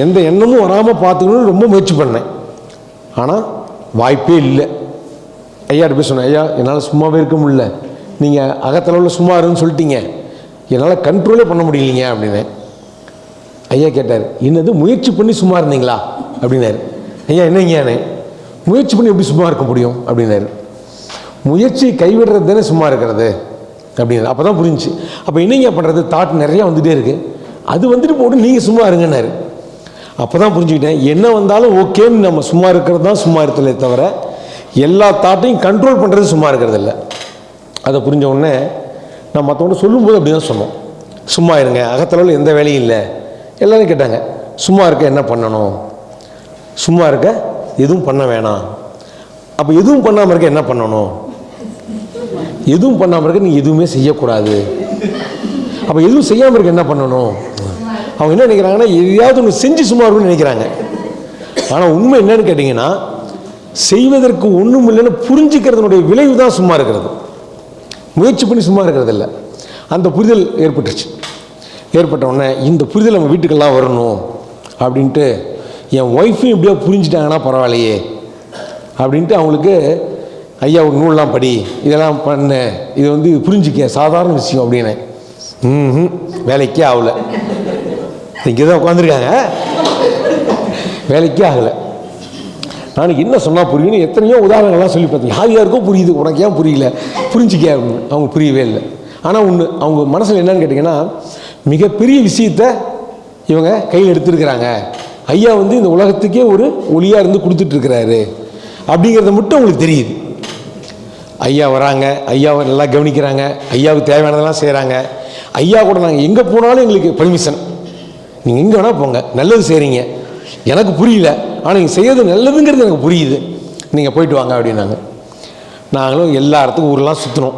எந்த எண்ணமும் வராமல் பார்த்துக்கணும்னு ரொம்ப முயற்சி பண்ணேன். ஆனால் வாய்ப்பே இல்லை. ஐயாட்ட போய் சொன்னேன் ஐயா என்னால் சும்மாவே இருக்க முடியல. நீங்கள் அகத்தளவில் சும்மா இருன்னு சொல்லிட்டீங்க. என்னால் கண்ட்ரோலே பண்ண முடியலைங்க அப்படின்னு ஐயா கேட்டார் என்னது முயற்சி பண்ணி சும்மா இருந்தீங்களா? அப்படின்னாரு. ஐயா என்னங்கயானே முயற்சி பண்ணி எப்படி சும்மா இருக்க முடியும்? அப்படின்னாரு. முயற்சி கைவிடுறது தானே சும்மா இருக்கிறது? அப்படின்னு அப்போ தான் புரிஞ்சுச்சு. அப்போ என்னங்க பண்ணுறது தாட் நிறையா வந்துகிட்டே இருக்குது அது வந்துட்டு போட்டு நீங்கள் சும்மா இருங்கன்னாரு. அப்போ தான் புரிஞ்சுக்கிட்டேன். என்ன வந்தாலும் ஓகேன்னு நம்ம சும்மா இருக்கிறது தான் சும்மா இருக்கலே தவிர எல்லா தாட்டையும் கண்ட்ரோல் பண்ணுறது சும்மா இருக்கிறது இல்லை அதை புரிஞ்ச உடனே நான் மற்றவங்க சொல்லும்போது அப்படி தான் சொன்னோம். சும்மா இருங்க அகத்தளவில் எந்த வேலையும் இல்லை. எல்லோரும் கேட்டாங்க சும்மா இருக்க என்ன பண்ணணும்? சும்மா இருக்க எதுவும் பண்ண வேணாம். அப்போ எதுவும் பண்ணாமல் இருக்க என்ன பண்ணணும்? எதுவும் பண்ணாமல் இருக்க நீ எதுவுமே செய்யக்கூடாது. அப்போ எதுவும் செய்யாமல் இருக்க என்ன பண்ணணும்? அவங்க என்ன நினைக்கிறாங்கன்னா எதையாவது ஒன்று செஞ்சு சும்மா இருக்கும்னு நினைக்கிறாங்க. ஆனால் உண்மை என்னன்னு கேட்டிங்கன்னா செய்வதற்கு ஒன்றும் இல்லைன்னு புரிஞ்சுக்கிறதுனுடைய விளைவு தான் சும்மா இருக்கிறது. முயற்சி பண்ணி சும்மா இருக்கிறது இல்லை அந்த புரிதல் ஏற்பட்டுருச்சு. ஏற்பட்ட உடனே இந்த புரிதல் நம்ம வீட்டுக்கெல்லாம் வரணும் அப்படின்ட்டு என் ஒய்ஃபையும் எப்படியோ புரிஞ்சுட்டாங்கன்னா பரவாயில்லையே அப்படின்ட்டு அவங்களுக்கு ஐயா ஒரு நூல்லாம் படி இதெல்லாம் பண்ணு இது வந்து புரிஞ்சிக்க சாதாரண விஷயம் அப்படின்னு ம் வேலைக்கே ஆகலை. இங்கே தான் உட்காந்துருக்காங்க வேலைக்கே ஆகலை. நான் என்ன சொன்னால் புரியும்னு எத்தனையோ உதாரணங்கள்லாம் சொல்லி பார்த்தேன் யார் யாருக்கும் புரியுது உனக்கு ஏன் புரியல? புரிஞ்சிக்க அப்படின்னு. அவங்க புரியவே இல்லை. ஆனால் ஒன்று அவங்க மனசில் என்னன்னு கேட்டிங்கன்னா மிகப்பெரிய விஷயத்த இவங்க கையில் எடுத்திருக்கிறாங்க. ஐயா வந்து இந்த உலகத்துக்கே ஒரு ஒளியாக இருந்து கொடுத்துட்ருக்கிறாரு. அப்படிங்கிறத மட்டும் அவங்களுக்கு தெரியுது. ஐயா வராங்க ஐயாவை நல்லா கவனிக்கிறாங்க ஐயாவுக்கு தேவையானதெல்லாம் செய்கிறாங்க ஐயா கூட நாங்கள் எங்கே போனாலும் எங்களுக்கு பர்மிஷன் நீங்கள் எங்கே வேணால் போங்க நல்லது செய்கிறீங்க எனக்கு புரியல. ஆனால் நீங்கள் செய்யறது நல்லதுங்கிறது எனக்கு புரியுது. நீங்கள் போயிட்டு வாங்க அப்படின்னாங்க. நாங்களும் எல்லா இடத்துக்கும் ஊரெலாம் சுற்றினோம்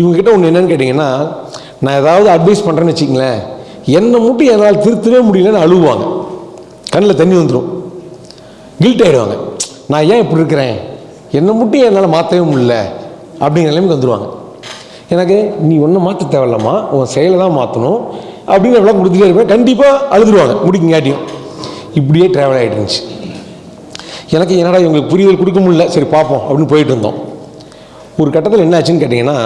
இவங்ககிட்ட ஒன்று என்னென்னு கேட்டிங்கன்னா நான் ஏதாவது அட்வைஸ் பண்ணுறேன்னு வச்சிங்களேன் என்னை மட்டும் என்னால் திருத்தவே முடியலன்னு அழுவாங்க. கண்ணில் தண்ணி வந்துடும் கில்ட் ஆகிடுவாங்க நான் ஏன் இப்படி இருக்கிறேன்? என்னை மட்டும் என்னால் மாற்றவே முடியல. அப்படிங்கிற நிலைமைக்கு வந்துடுவாங்க எனக்கு நீ ஒன்றும் மாற்ற தேவையில்லம்மா. உன் செயலை தான் மாற்றணும் அப்படின்னு எவ்வளோ கொடுத்துட்டே இருப்பேன். கண்டிப்பாக அழுதுருவாங்க. முடிக்குங்காட்டியும் இப்படியே ட்ராவல் ஆகிட்டு இருந்துச்சு. எனக்கு என்னடா இவங்களுக்கு புரிதல் கொடுக்க முடியல? சரி பார்ப்போம் அப்படின்னு போயிட்டு இருந்தோம். ஒரு கட்டத்தில் என்ன ஆச்சுன்னு கேட்டிங்கன்னா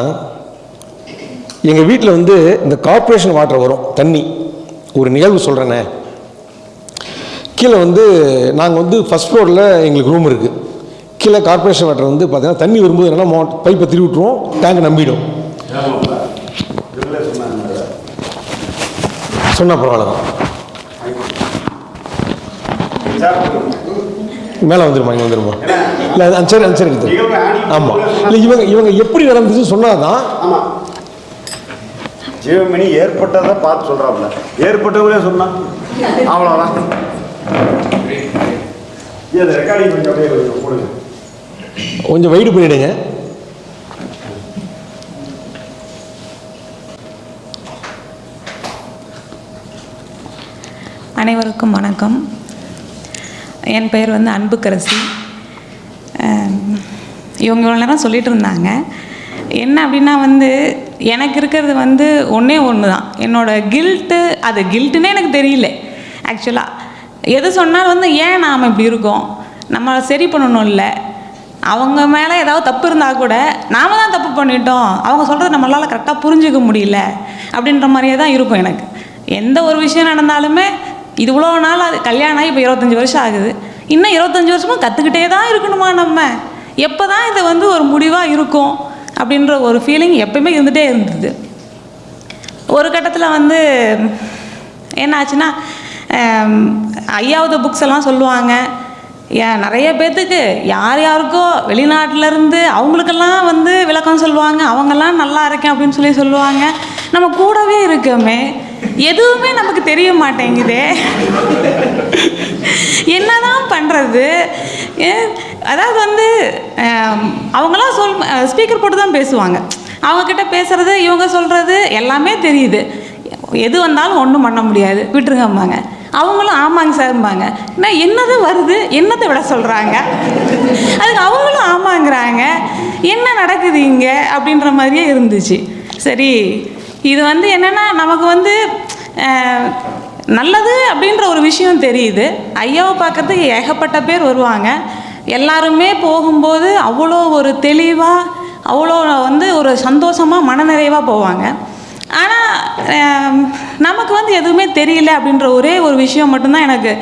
எங்கள் வீட்டில் வந்து இந்த கார்பரேஷன் வாட்டர் வரும் தண்ணி. ஒரு நிகழ்வு சொல்கிறேனே கீழே வந்து நாங்கள் வந்து ஃபஸ்ட் ஃப்ளோரில் எங்களுக்கு ரூம் இருக்குது கீழே கார்பரேஷன் வாட்டர் வந்து பார்த்தீங்கன்னா தண்ணி வரும்போது என்னென்னா மோ பைப்பை திருவி விட்டுருவோம் டேங்க் நம்பிடும். சொன்னால் பரவாயில்ல தான். மேலே வந்துருமா இங்கே வந்துருமா? இல்லை அது சரி அது சரி எடுத்து. ஆமாம் இல்லை இவங்க இவங்க எப்படி நடந்துச்சுன்னு சொன்னால் தான் ஜீவமணி ஏற்பட்டதை பார்த்து சொல்கிறாப்புல ஏற்பட்டவங்களே சொன்னா. அவ்வளோதான் கொஞ்சம் அப்படியே கொஞ்சம் போடுங்க. கொஞ்சம் வெயிட் பண்ணிவிடுங்க அனைவருக்கும் வணக்கம். என் பெயர் வந்து அன்புக்கரசி. இவங்க இவ்வளோ நேரம் சொல்லிகிட்டு இருந்தாங்க. என்ன அப்படின்னா வந்து எனக்கு இருக்கிறது வந்து ஒன்றே ஒன்று தான் என்னோடய கில்ட்டு அது கில்ட்டுன்னே எனக்கு தெரியல. ஆக்சுவலாக எது சொன்னாலும் வந்து ஏன் நாம் இப்படி இருக்கோம்? நம்ம சரி பண்ணணும் இல்லை அவங்க மேலே ஏதாவது தப்பு இருந்தால் கூட நாம் தான் தப்பு பண்ணிட்டோம். அவங்க சொல்கிறது நம்மளால் கரெக்டாக புரிஞ்சிக்க முடியல. அப்படின்ற மாதிரியே தான் இருக்கும் எனக்கு. எந்த ஒரு விஷயம் நடந்தாலுமே இது இவ்வளோ நாள் அது கல்யாணம் ஆகி இப்போ இருபத்தஞ்சி வருஷம் ஆகுது. இன்னும் இருபத்தஞ்சி வருஷமும் கற்றுக்கிட்டே தான் இருக்கணுமா நம்ம? எப்போ தான் இது வந்து ஒரு முடிவாக இருக்கும் அப்படின்ற ஒரு ஃபீலிங் எப்பயுமே இருந்துகிட்டே இருந்தது. ஒரு கட்டத்தில் வந்து என்ன ஆச்சுன்னா ஐயாவது புக்ஸ் எல்லாம் சொல்லுவாங்க. ஏன் நிறைய பேர்த்துக்கு யார் யாருக்கோ வெளிநாட்டிலேருந்து அவங்களுக்கெல்லாம் வந்து விளக்கம் சொல்லுவாங்க. அவங்கெல்லாம் நல்லா இருக்கேன் அப்படின்னு சொல்லி சொல்லுவாங்க. நம்ம கூடவே இருக்கோமே. எதுவுமே நமக்கு தெரிய மாட்டேங்குதே. என்னதான் பண்ணுறது அதாவது வந்து அவங்களாம் சொல் ஸ்பீக்கர் போட்டு தான் பேசுவாங்க. அவங்கக்கிட்ட பேசுகிறது இவங்க சொல்கிறது எல்லாமே தெரியுது. எது வந்தாலும் ஒன்றும் பண்ண முடியாது. விட்டுருங்கம்பாங்க. அவங்களும் ஆமாங்க சார்ம்பாங்க. நான் என்னது வருது? என்னத்தை விட சொல்கிறாங்க அதுக்கு அவங்களும் ஆமாங்கிறாங்க. என்ன நடக்குது இங்கே? அப்படின்ற மாதிரியே இருந்துச்சு. சரி இது வந்து என்னென்னா நமக்கு வந்து நல்லது அப்படின்ற ஒரு விஷயம் தெரியுது. ஐயாவை பார்க்கறதுக்கு ஏகப்பட்ட பேர் வருவாங்க. எல்லாருமே போகும்போது அவ்வளோ ஒரு தெளிவாக அவ்வளோ வந்து ஒரு சந்தோஷமாக மனநிறைவாக போவாங்க. ஆனால் நமக்கு வந்து எதுவுமே தெரியல அப்படின்ற ஒரே ஒரு விஷயம் மட்டும்தான் எனக்கு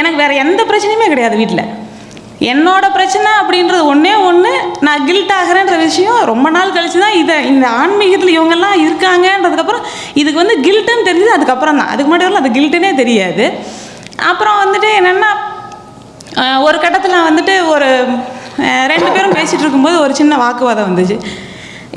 எனக்கு வேறு எந்த பிரச்சனையுமே கிடையாது வீட்டில் என்னோட பிரச்சனை அப்படின்றது ஒன்றே ஒன்று நான் கில்ட் ஆகிறேன்ற விஷயம் ரொம்ப நாள் கழிச்சு தான் இதை இந்த ஆன்மீகத்தில் இவங்கெல்லாம் இருக்காங்கன்றதுக்கப்புறம் இதுக்கு வந்து கில்ட்டுன்னு தெரிஞ்சது அதுக்கப்புறம் தான். அதுக்கு முன்னாடி வரலாம் அது கில்ட்டுனே தெரியாது. அப்புறம் வந்துட்டு என்னென்னா ஒரு கட்டத்தில் வந்துட்டு ஒரு ரெண்டு பேரும் பேசிகிட்டு இருக்கும்போது ஒரு சின்ன வாக்குவாதம் வந்துச்சு.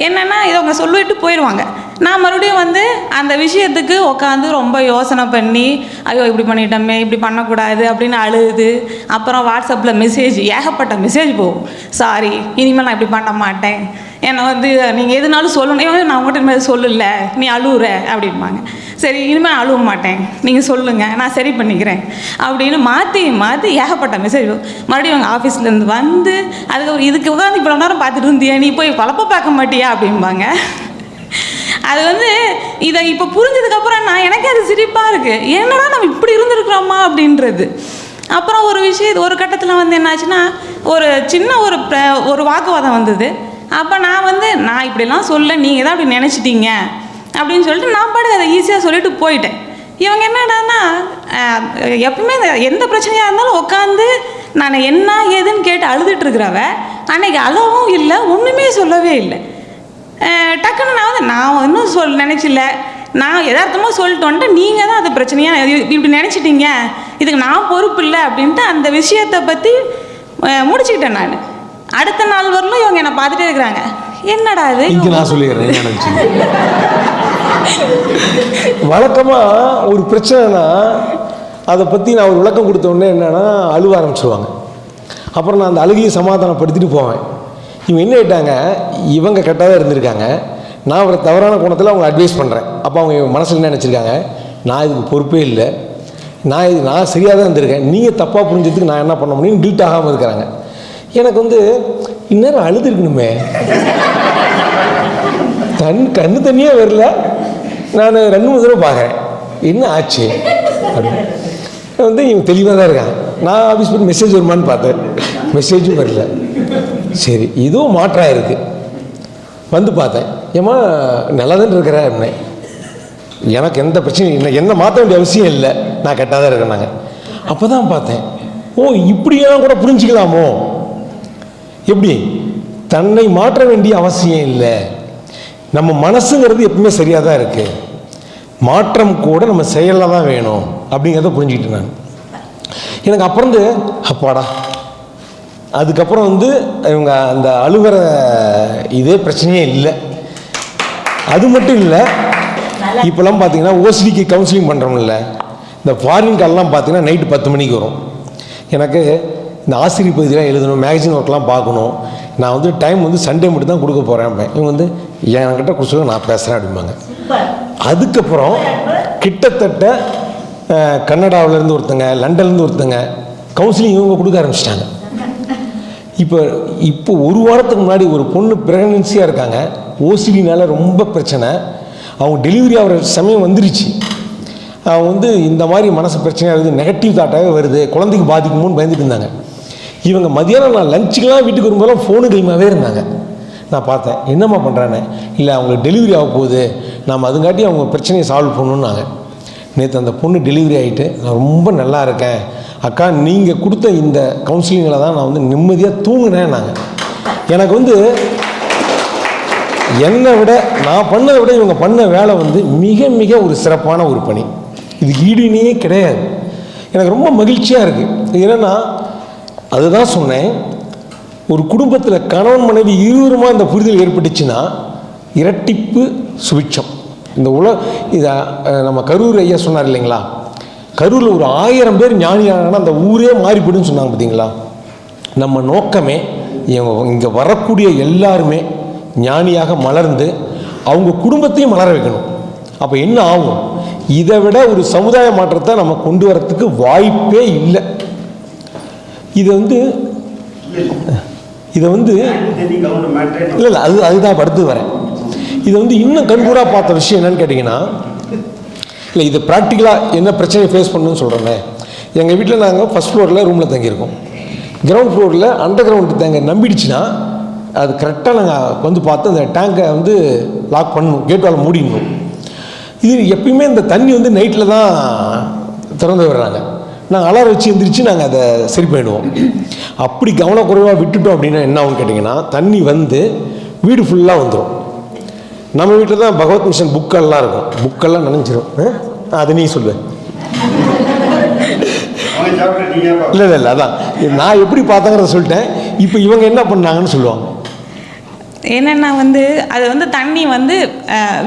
என்னென்னா இதை அவங்க சொல்லிட்டு போயிடுவாங்க நான் மறுபடியும் வந்து அந்த விஷயத்துக்கு உட்காந்து ரொம்ப யோசனை பண்ணி ஐயோ இப்படி பண்ணிட்டோமே இப்படி பண்ணக்கூடாது அப்படின்னு அழுது. அப்புறம் வாட்ஸ்அப்பில் மெசேஜ் ஏகப்பட்ட மெசேஜ் போகும். சாரி இனிமேல் நான் இப்படி பண்ண மாட்டேன். என்னை வந்து நீங்கள் எதுனாலும் சொல்லணும். நான் உங்கள்கிட்ட இனிமேல் சொல்லல. நீ அழுவுற அப்படிம்பாங்க. சரி இனிமேல் அழுவ மாட்டேன். நீங்கள் சொல்லுங்கள் நான் சரி பண்ணிக்கிறேன். அப்படின்னு மாற்றி மாற்றி ஏகப்பட்ட மெசேஜ் மறுபடியும் அவங்க ஆஃபீஸ்லேருந்து வந்து அதுக்கு இதுக்கு உட்காந்து இவ்வளோ நேரம் பார்த்துட்டு இருந்தியா. நீ போய் பழப்ப பார்க்க மாட்டியா? அப்படிம்பாங்க. அது வந்து இதை இப்போ புரிஞ்சதுக்கப்புறம் நான் எனக்கே அது சிரிப்பாக இருக்குது என்னடா நம்ம இப்படி இருந்திருக்கிறோமா அப்படின்றது. அப்புறம் ஒரு விஷயம் ஒரு கட்டத்தில் வந்து என்னாச்சுன்னா ஒரு சின்ன ஒரு ப்ர ஒரு வாக்குவாதம் வந்தது. அப்போ நான் வந்து நான் இப்படிலாம் சொல்ல நீங்கள் தான் அப்படி நினச்சிட்டீங்க. அப்படின்னு சொல்லிட்டு நான் பாட்டுக்கு அதை ஈஸியாக சொல்லிட்டு போயிட்டேன். இவங்க என்னடான்னா எப்பவுமே எந்த பிரச்சனையாக இருந்தாலும் உட்காந்து நான் என்ன ஏதுன்னு கேட்டு அழுதுட்டு இருக்கிறவ அன்னைக்கு அளவும் இல்லை ஒன்றுமே சொல்லவே இல்லை. டக்குன்னு நான் வந்து நான் ஒன்றும் சொல் நினச்சில்ல. நான் யதார்த்தமாக சொல்லிட்டு வந்துட்டு நீங்கள் தான் அது பிரச்சனையாக இப்படி நினச்சிட்டீங்க. இதுக்கு நான் பொறுப்பு இல்லை அப்படின்ட்டு அந்த விஷயத்தை பற்றி முடிச்சுக்கிட்டேன் நான். அடுத்த நாள் வரலும் இவங்க என்னை பார்த்துட்டே இருக்கிறாங்க. என்னடா இது? இங்கே நான் சொல்லிடுறேன் வழக்கமாக ஒரு பிரச்சனைனா அதை பற்றி நான் ஒரு விளக்கம் கொடுத்த உடனே என்னன்னா அழுவ ஆரம்பிச்சிருவாங்க. அப்புறம் நான் அந்த அழுகையை சமாதானப்படுத்திட்டு போவேன். இவங்க என்ன ஆயிட்டாங்க? இவங்க கரெக்டாக தான் இருந்திருக்காங்க. நான் ஒரு தவறான கோணத்தில் அவங்க அட்வைஸ் பண்ணுறேன் அப்போ அவங்க மனசில் என்ன நினச்சிருக்காங்க? நான் இதுக்கு பொறுப்பே இல்லை. நான் இது நான் சரியாக தான் இருந்திருக்கேன். நீங்கள் தப்பாக புரிஞ்சதுக்கு நான் என்ன பண்ண முடியும்? டீட் ஆகாமல் இருக்கிறாங்க. எனக்கு வந்து இந்நேரம் அழுதுருக்கணுமே தன் கண்ணு தண்ணியே வரல. நான் ரெண்டு மூணு தடவை பார்க்குறேன் என்ன ஆச்சு? அப்படின்னு. வந்து இவங்க தெளிவாக தான் இருக்காங்க நான் ஆஃபீஸ் போய் மெசேஜ் வருமான்னு பார்த்தேன். மெசேஜும் வரல. சரி இதுவும் மாற்றாக இருக்குது வந்து பார்த்தேன். ஏம்மா நல்லா தான் இருக்கிற அப்படின்னேன் எனக்கு எந்த பிரச்சனையும் இல்லை. என்ன மாற்ற வேண்டிய அவசியம் இல்லை. நான் கெட்டாக தான் இருக்கேன் அப்போ தான் பார்த்தேன். ஓ இப்படியெல்லாம் கூட புரிஞ்சுக்கலாமோ? எப்படி? தன்னை மாற்ற வேண்டிய அவசியம் இல்லை. நம்ம மனசுங்கிறது எப்பவுமே சரியாக தான் இருக்குது மாற்றம் கூட நம்ம செயலில் தான் வேணும். அப்படிங்கிறத புரிஞ்சுக்கிட்டு நான். எனக்கு அப்புறம் அப்பாடா அதுக்கப்புறம் வந்து இவங்க அந்த அழுகிற இதே பிரச்சனையே இல்லை. அது மட்டும் இல்லை இப்போல்லாம் பார்த்தீங்கன்னா ஓசிடிக்கு கவுன்சிலிங் பண்ணுறோம்ல இந்த ஃபாரின் கால்லாம் பார்த்தீங்கன்னா நைட்டு பத்து மணிக்கு வரும். எனக்கு இந்த ஆசிரியர் பகுதியெலாம் எழுதணும் மேகசின் ஒர்க்லாம் பார்க்கணும். நான் வந்து டைம் வந்து சண்டே மட்டும் தான் கொடுக்க போகிறேன் இவங்க வந்து என்கிட்ட கொடுத்து நான் பேசுகிறேன் அப்படிம்பாங்க. அதுக்கப்புறம் கிட்டத்தட்ட கன்னடாவுலேருந்து ஒருத்தங்க லண்டன்லேருந்து ஒருத்தங்க கவுன்சிலிங் இவங்க கொடுக்க ஆரம்பிச்சிட்டாங்க. இப்போ இப்போ ஒரு வாரத்துக்கு முன்னாடி ஒரு பொண்ணு ப்ரெக்னன்சியாக இருக்காங்க. ஓசிடினால் ரொம்ப பிரச்சனை. அவங்க டெலிவரி ஆகிற சமயம் வந்துருச்சு. அவங்க வந்து இந்த மாதிரி மனசு பிரச்சனையாக இருக்குது நெகட்டிவ் தாட்டாகவே வருது குழந்தைக்கு பாதிக்குமோன்னு பயந்துட்டு இருந்தாங்க. இவங்க மதியானம் நான் லஞ்சுக்கெலாம் வீட்டுக்கு வரும்போதெல்லாம் ஃபோனு கைமாவே இருந்தாங்க. நான் பார்த்தேன் என்னம்மா பண்ணுறானே இல்லை அவங்களுக்கு டெலிவரி ஆக போகுது. நாம் அதுங்காட்டி அவங்க பிரச்சனையை சால்வ் பண்ணணுன்னாங்க நேற்று அந்த பொண்ணு டெலிவரி ஆகிட்டு நான் ரொம்ப நல்லா இருக்கேன். அக்கா நீங்கள் கொடுத்த இந்த கவுன்சிலிங்கில் தான் நான் வந்து நிம்மதியாக தூங்கினேன் நாங்கள் எனக்கு வந்து என்னை விட நான் பண்ணதை விட இவங்க பண்ண வேலை வந்து மிக மிக ஒரு சிறப்பான ஒரு பணி. இது ஈடுனே கிடையாது. எனக்கு ரொம்ப மகிழ்ச்சியாக இருக்குது என்னென்னா அதுதான் சொன்னேன். ஒரு குடும்பத்தில் கணவன் மனைவி இருவருமா இந்த புரிதல் ஏற்பட்டுச்சுன்னா இரட்டிப்பு சுவிட்சம் இந்த உல இதை நம்ம கரூர் ஐயா சொன்னார் இல்லைங்களா? கரூரில் ஒரு ஆயிரம் பேர் ஞானியானா அந்த ஊரே மாறிப்படுன்னு சொன்னாங்க பார்த்தீங்களா நம்ம நோக்கமே இங்கே வரக்கூடிய எல்லாருமே ஞானியாக மலர்ந்து அவங்க குடும்பத்தையும் மலர வைக்கணும். அப்போ என்ன ஆகும்? இதை விட ஒரு சமுதாய மாற்றத்தை நம்ம கொண்டு வரத்துக்கு வாய்ப்பே இல்லை. இதை வந்து இதை வந்து இல்லை இல்லை அது அதுதான் படுத்து அடுத்து வரேன். இதை வந்து இன்னும் கண்கூடாக பார்த்த விஷயம் என்னன்னு கேட்டிங்கன்னா இல்லை இது ப்ராக்டிக்கலாக என்ன பிரச்சனையை ஃபேஸ் பண்ணணும்னு சொல்கிறேங்க எங்கள் வீட்டில் நாங்கள் ஃபஸ்ட் ஃப்ளோரில் ரூமில் தங்கியிருக்கோம். கிரவுண்ட் ஃப்ளோரில் அண்டர் கிரவுண்டு தேங்க நம்பிடுச்சுன்னா அது கரெக்டாக நாங்கள் வந்து பார்த்து அந்த டேங்கை வந்து லாக் பண்ணணும் கேட் வால் மூடிடணும். இது எப்பயுமே இந்த தண்ணி வந்து நைட்டில் தான் திறந்து விடுறாங்க. நாங்கள் அலாரம் வச்சு எந்திரிச்சு நாங்கள் அதை சரி பண்ணிடுவோம். அப்படி கவனக்குறைவாக விட்டுட்டோம் அப்படின்னா என்ன ஆகும்னு கேட்டிங்கன்னா தண்ணி வந்து வீடு ஃபுல்லாக வந்துடும் நம்ம வீட்டில் தான் பகவத் மிஷன் புக்கெல்லாம் இருக்கும். புக்கெல்லாம் நினைஞ்சிரும். அது நீ சொல்லுவேன் இல்லை இல்லை இல்லை அதான். நான் எப்படி பார்த்தேங்கிறத சொல்லிட்டேன். இப்போ இவங்க என்ன பண்ணாங்கன்னு சொல்லுவாங்க. என்னென்னா வந்து அது வந்து தண்ணி வந்து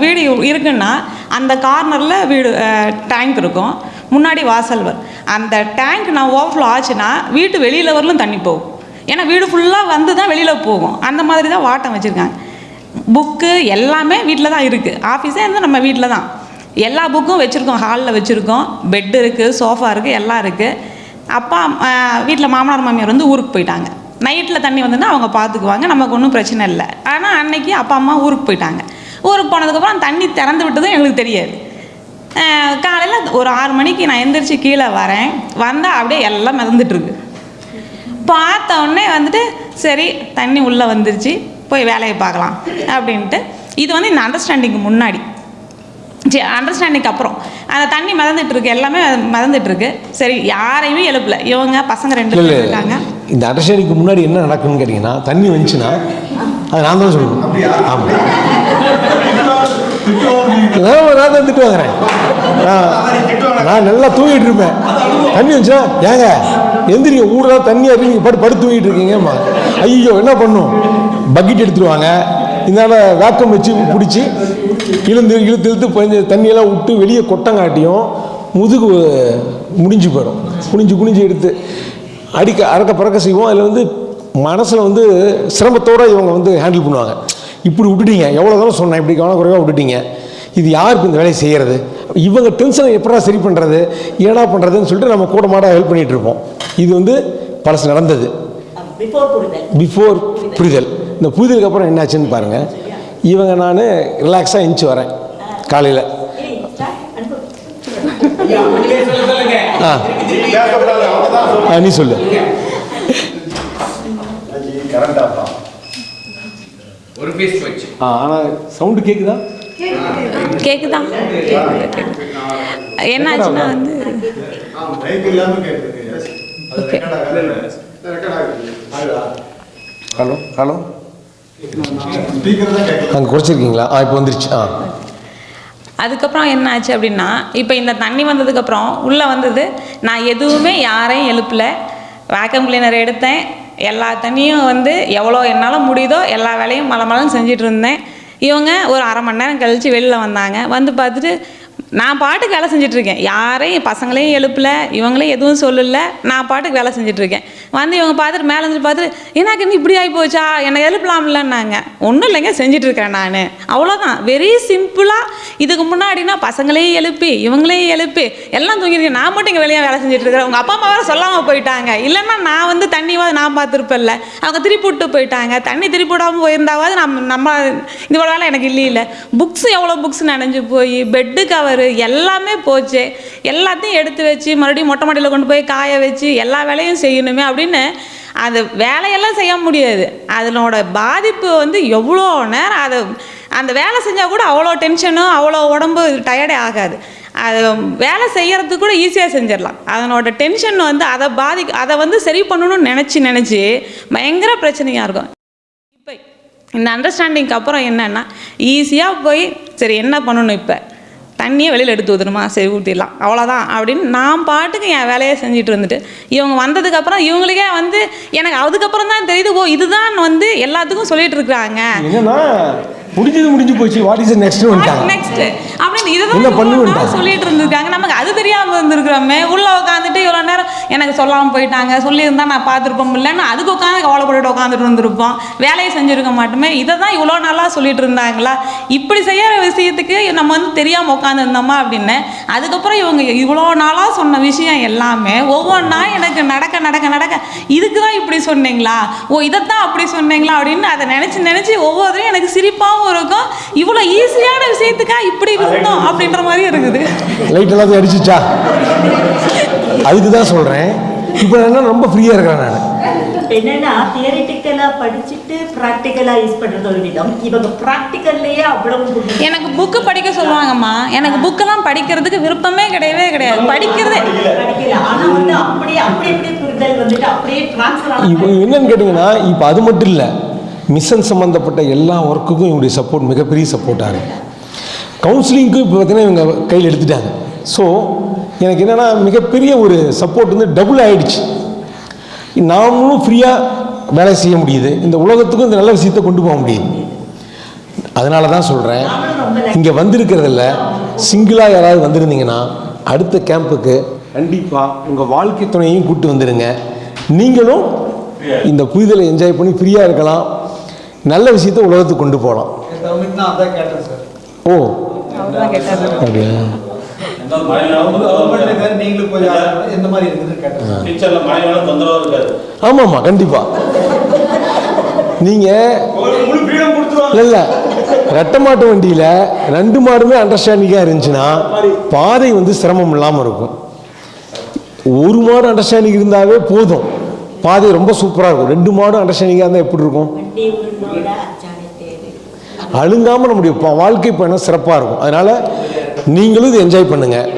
வீடு இருக்குன்னா அந்த கார்னரில் வீடு டேங்க் இருக்கும். முன்னாடி வாசல் வரும் அந்த டேங்க் நான் ஓவர்ஃப்ளோ ஆச்சுன்னா வீட்டு வெளியில் வரலும் தண்ணி போகும். ஏன்னா வீடு ஃபுல்லாக வந்து தான் வெளியில் போகும். அந்த மாதிரி தான் வாட்டம் வச்சுருக்காங்க. புக்கு எல்லாமே வீட்டில் தான் இருக்குது ஆஃபீஸே இருந்தால் நம்ம வீட்டில் தான். எல்லா புக்கும் வச்சுருக்கோம். ஹாலில் வச்சுருக்கோம். பெட் இருக்குது சோஃபா இருக்குது எல்லாம் இருக்குது அப்பா வீட்டில் மாமனார் மாமியார் வந்து ஊருக்கு போயிட்டாங்க. நைட்டில் தண்ணி வந்துன்னா அவங்க பார்த்துக்குவாங்க நமக்கு ஒன்றும் பிரச்சனை இல்லை. ஆனால் அன்னைக்கு அப்பா அம்மா ஊருக்கு போயிட்டாங்க. ஊருக்கு போனதுக்கப்புறம் தண்ணி திறந்து விட்டதும் எங்களுக்கு தெரியாது. காலையில் ஒரு ஆறு மணிக்கு நான் எந்திரிச்சு கீழே வரேன். வந்தால் அப்படியே எல்லாம் மிதந்துட்டுருக்கு பார்த்த உடனே வந்துட்டு சரி தண்ணி உள்ளே வந்துருச்சு. போய் வேலையை பார்க்கலாம் அப்படின்ட்டு. இது வந்து இந்த அண்டர்ஸ்டாண்டிங்க்கு முன்னாடி. சரி அண்டர்ஸ்டாண்டிங் அப்புறம். அந்த தண்ணி மிதந்துட்டு இருக்கு எல்லாமே மிதந்துட்டு இருக்கு. சரி யாரையுமே எழுப்பல. இவங்க பசங்க ரெண்டு பேர் இருக்காங்க. இந்த அண்டர்ஸ்டாண்டிங்க்கு முன்னாடி என்ன நடக்கும்னு கேட்டிங்கன்னா தண்ணி வந்துச்சுன்னா அது நான் தான் சொல்லணும். ஆமாம் நான் நான் தான் திட்டு வாங்குறேன். நான் நல்லா தூங்கிட்டு இருப்பேன். தண்ணி வந்துச்சுன்னா ஏங்க எந்திரிங்க ஊரெல்லாம் தண்ணியாக இருக்கு நீங்கள் படு படுத்து தூங்கிட்டு இருக்கீங்கம்மா. ஐயோ என்ன பண்ணும்? பக்கெட் எடுத்துருவாங்க. இதனால் வேக்கம் வச்சு பிடிச்சி இழுந்து இழுத்து இழுத்து கொஞ்சம் தண்ணியெல்லாம் விட்டு வெளியே கொட்டங்காட்டியும் முதுகு முடிஞ்சு போயிடும். குனிஞ்சு குனிஞ்சு எடுத்து அடிக்க அறக்க பறக்க செய்வோம். அதில் வந்து மனசில் வந்து சிரமத்தோடு இவங்க வந்து ஹேண்டில் பண்ணுவாங்க. இப்படி விட்டுட்டீங்க. எவ்வளோ தூரம் சொன்னேன். இப்படி கவனக்குறைவாக விட்டுட்டீங்க. இது யாருக்கு இந்த வேலையை செய்கிறது இவங்க டென்ஷனை எப்படா சரி பண்ணுறது ஏடா பண்ணுறதுன்னு சொல்லிட்டு நம்ம கூட மாட ஹெல்ப் பண்ணிகிட்டு இருப்போம். இது வந்து பழசு நடந்தது. பிஃபோர் புரிதல். பிஃபோர் புரிதல். இந்த புரிதலுக்கு அப்புறம் என்னாச்சுன்னு பாருங்கள் இவங்க நான் ரிலாக்ஸாக எஞ்சி வரேன். காலையில். ஆ. நீ சொல்லு. ஒரு பீஸ் வச்சு ஆ ஆனால் சவுண்டு கேட்குதா கேக்குதா? என்னாச்சுன்னா வந்து ஹலோ ஹலோ. அங்கே குறைச்சிருக்கீங்களா ஆ இப்போ வந்துருச்சு. ஆ. அதுக்கப்புறம் என்ன ஆச்சு அப்படின்னா இப்போ இந்த தண்ணி வந்ததுக்கப்புறம் உள்ளே வந்தது நான் எதுவுமே யாரையும் எழுப்பலை. வேக்கம் கிளீனர் எடுத்தேன். எல்லா தண்ணியும் வந்து எவ்வளோ என்னால் முடியுதோ எல்லா வேலையும் மலை மலம் செஞ்சுட்டு இருந்தேன். இவங்க ஒரு அரை மணி நேரம் கழித்து வெளியில் வந்தாங்க. வந்து பார்த்துட்டு நான் பாட்டுக்கு வேலை செஞ்சிட்ருக்கேன் யாரையும் பசங்களையும் எழுப்பல. இவங்களையும் எதுவும் சொல்லலை. நான் பாட்டுக்கு வேலை செஞ்சிட்ருக்கேன் வந்து இவங்க பார்த்துட்டு மேலே இருந்து பார்த்துட்டு எனக்கு நீ இப்படி ஆகி போச்சா என்னை எழுப்பலாம்லன்னாங்க. ஒன்றும் இல்லைங்க செஞ்சிட்ருக்கேன் நான். அவ்வளோதான் வெரி சிம்பிளாக இதுக்கு முன்னாடினா பசங்களையும் எழுப்பி இவங்களையும் எழுப்பி எல்லாம் தூங்கிருக்கேன் நான் மட்டும் இங்கே வெளியே வேலை செஞ்சுட்டு இருக்கிறேன் உங்கள் அப்பா அம்மா வேறு சொல்லாமல் போயிட்டாங்க. இல்லைன்னா நான் வந்து தண்ணியாவது நான் பார்த்துருப்பேன்ல. அவங்க திருப்பி விட்டு போயிட்டாங்க. தண்ணி திருப்பி விடாமல் போயிருந்தாவது நம்ம நம்ம இது வேலை எனக்கு இல்லையில. புக்ஸ் எவ்வளோ புக்ஸ் நனைஞ்சு போய் பெட்டு கவரு எல்லாமே போச்சு. எல்லாத்தையும் எடுத்து வச்சு மறுபடியும் மொட்டை மாடியில் கொண்டு போய் காய வச்சு எல்லா வேலையும் செய்யணுமே அப்படி அப்படின்னு அந்த வேலையெல்லாம் செய்ய முடியாது. அதனோட பாதிப்பு வந்து எவ்வளோ நேரம் அதை அந்த வேலை செஞ்சால் கூட அவ்வளோ டென்ஷனும் அவ்வளோ உடம்பு டயர்டே ஆகாது. அது வேலை செய்யறதுக்கு கூட ஈஸியாக செஞ்சிடலாம். அதனோட டென்ஷன் வந்து அதை பாதி அதை வந்து சரி பண்ணணும்னு நினச்சி நினச்சி பயங்கர பிரச்சனையாக இருக்கும். இப்போ இந்த அண்டர்ஸ்டாண்டிங்க்கு அப்புறம் என்னென்னா ஈஸியாக போய் சரி என்ன பண்ணணும் இப்போ? தண்ணியை வெளியில் எடுத்து ஊற்றணுமா சரி ஊற்றிடலாம் அவ்வளோதான் அப்படின்னு நான் பாட்டுக்கு என் வேலையை செஞ்சுட்டு இருந்துட்டு இவங்க வந்ததுக்கப்புறம் இவங்களுக்கே வந்து எனக்கு அதுக்கப்புறம் தான் தெரியுது ஓ இதுதான் வந்து எல்லாத்துக்கும் சொல்லிட்டு இருக்கிறாங்க. முடிஞ்சது முடிஞ்சு போச்சு. வாட் இஸ் நெக்ஸ்ட் வந்துட்டாங்க. நெக்ஸ்ட் அப்படின்னு இவ்வளவு பண்ணுவேன்டா? நாள் சொல்லிட்டு இருந்திருக்காங்க. நமக்கு அது தெரியாம இருந்திருக்கிறோமே. உள்ள உட்காந்துட்டு இவ்வளோ நேரம் எனக்கு சொல்லாம போயிட்டாங்க. சொல்லியிருந்தா நான் பார்த்துருப்போம் இல்லைன்னு அதுக்கு உட்காந்து கவலைப்பட்டுட்டு உட்காந்துட்டு இருந்திருப்போம். வேலையை செஞ்சிருக்க மாட்டோமே. இதை தான் இவ்வளோ நாளா சொல்லிட்டு இருந்தாங்களா? இப்படி செய்யற விஷயத்துக்கு நம்ம வந்து தெரியாம உட்காந்துருந்தோமா அப்படின்னு. அதுக்கப்புறம் இவங்க இவ்வளோ நாளா சொன்ன விஷயம் எல்லாமே ஒவ்வொன்றா எனக்கு நடக்க நடக்க நடக்க. இதுக்கு தான் இப்படி சொன்னீங்களா? ஓ இதைத்தான் அப்படி சொன்னீங்களா அப்படின்னு அதை நினச்சி நினச்சி ஒவ்வொருத்தரையும் எனக்கு சிரிப்பாகவும் இருக்கும். இவ்வளோ ஈஸியான விஷயத்துக்கா இப்படி இருந்தோம் அப்படின்ற மாதிரி இருக்குது. லைட் எல்லாத்தையும் அடிச்சிச்சா? அதுக்கு தான் சொல்கிறேன் இப்போ என்ன ரொம்ப ஃப்ரீயாக இருக்கிறேன் நான். என்னன்னா தியரிட்டிக்கலா படிச்சுட்டு ப்ராக்டிக்கலா யூஸ் பண்றது ஒரு விதம். இவங்க ப்ராக்டிக்கல்லையே அவ்வளவு எனக்கு புக்கு படிக்க சொல்லுவாங்கம்மா. எனக்கு புக்கெல்லாம் படிக்கிறதுக்கு விருப்பமே கிடையவே கிடையாது. படிக்கிறதே படிக்கல. ஆனா வந்து அப்படியே அப்படி அப்படியே புரிதல் வந்துட்டு அப்படியே டிரான்ஸ்ஃபர் இப்போ ஆன என்னன்னு கேட்டிங்கன்னா இப்போ அது மட்டும் இல்லை. மிஷன் சம்மந்தப்பட்ட எல்லா ஒர்க்குக்கும் இவங்களுடைய சப்போர்ட் மிகப்பெரிய சப்போர்ட்டாக இருக்குது கவுன்சிலிங்க்கும் இப்போ பார்த்தீங்கன்னா இவங்க கையில் எடுத்துட்டாங்க. ஸோ எனக்கு என்னென்னா மிகப்பெரிய ஒரு சப்போர்ட் வந்து டபுள் ஆயிடுச்சு. நாமளும் ஃப்ரீயாக வேலை செய்ய முடியுது. இந்த உலகத்துக்கும் இந்த நல்ல விஷயத்தை கொண்டு போக முடியுது. அதனால தான் சொல்கிறேன் இங்கே வந்திருக்கிறதில்ல சிங்கிளாக யாராவது வந்திருந்தீங்கன்னா அடுத்த கேம்புக்கு கண்டிப்பாக உங்கள் வாழ்க்கை துணையையும் கூப்பிட்டு வந்துடுங்க நீங்களும் இந்த புரிதலை என்ஜாய் பண்ணி ஃப்ரீயாக இருக்கலாம். நல்ல விஷயத்தை உலகத்துக்கு கொண்டு போகலாம். ஓ. அப்படியா? கவர்மெண்ட் ஆமாம்மா கண்டிப்பாக நீங்கள் உங்களுக்கு இல்லை. ரெட்டை மாட்டு வண்டியில் ரெண்டு மாடுமே அண்டர்ஸ்டாண்டிங்காக இருந்துச்சுன்னா பாதை வந்து சிரமம் இல்லாமல் இருக்கும். ஒரு மாடு அண்டர்ஸ்டாண்டிங் இருந்தாவே போதும். பாதை ரொம்ப சூப்பராக இருக்கும். ரெண்டு மாடும் அண்டர்ஸ்டாண்டிங்காக இருந்தால் எப்படி இருக்கும்? அழுங்காமல் நம்முடைய வாழ்க்கை பயணம் சிறப்பாக இருக்கும். அதனால் நீங்களும் இதை என்ஜாய் பண்ணுங்கள்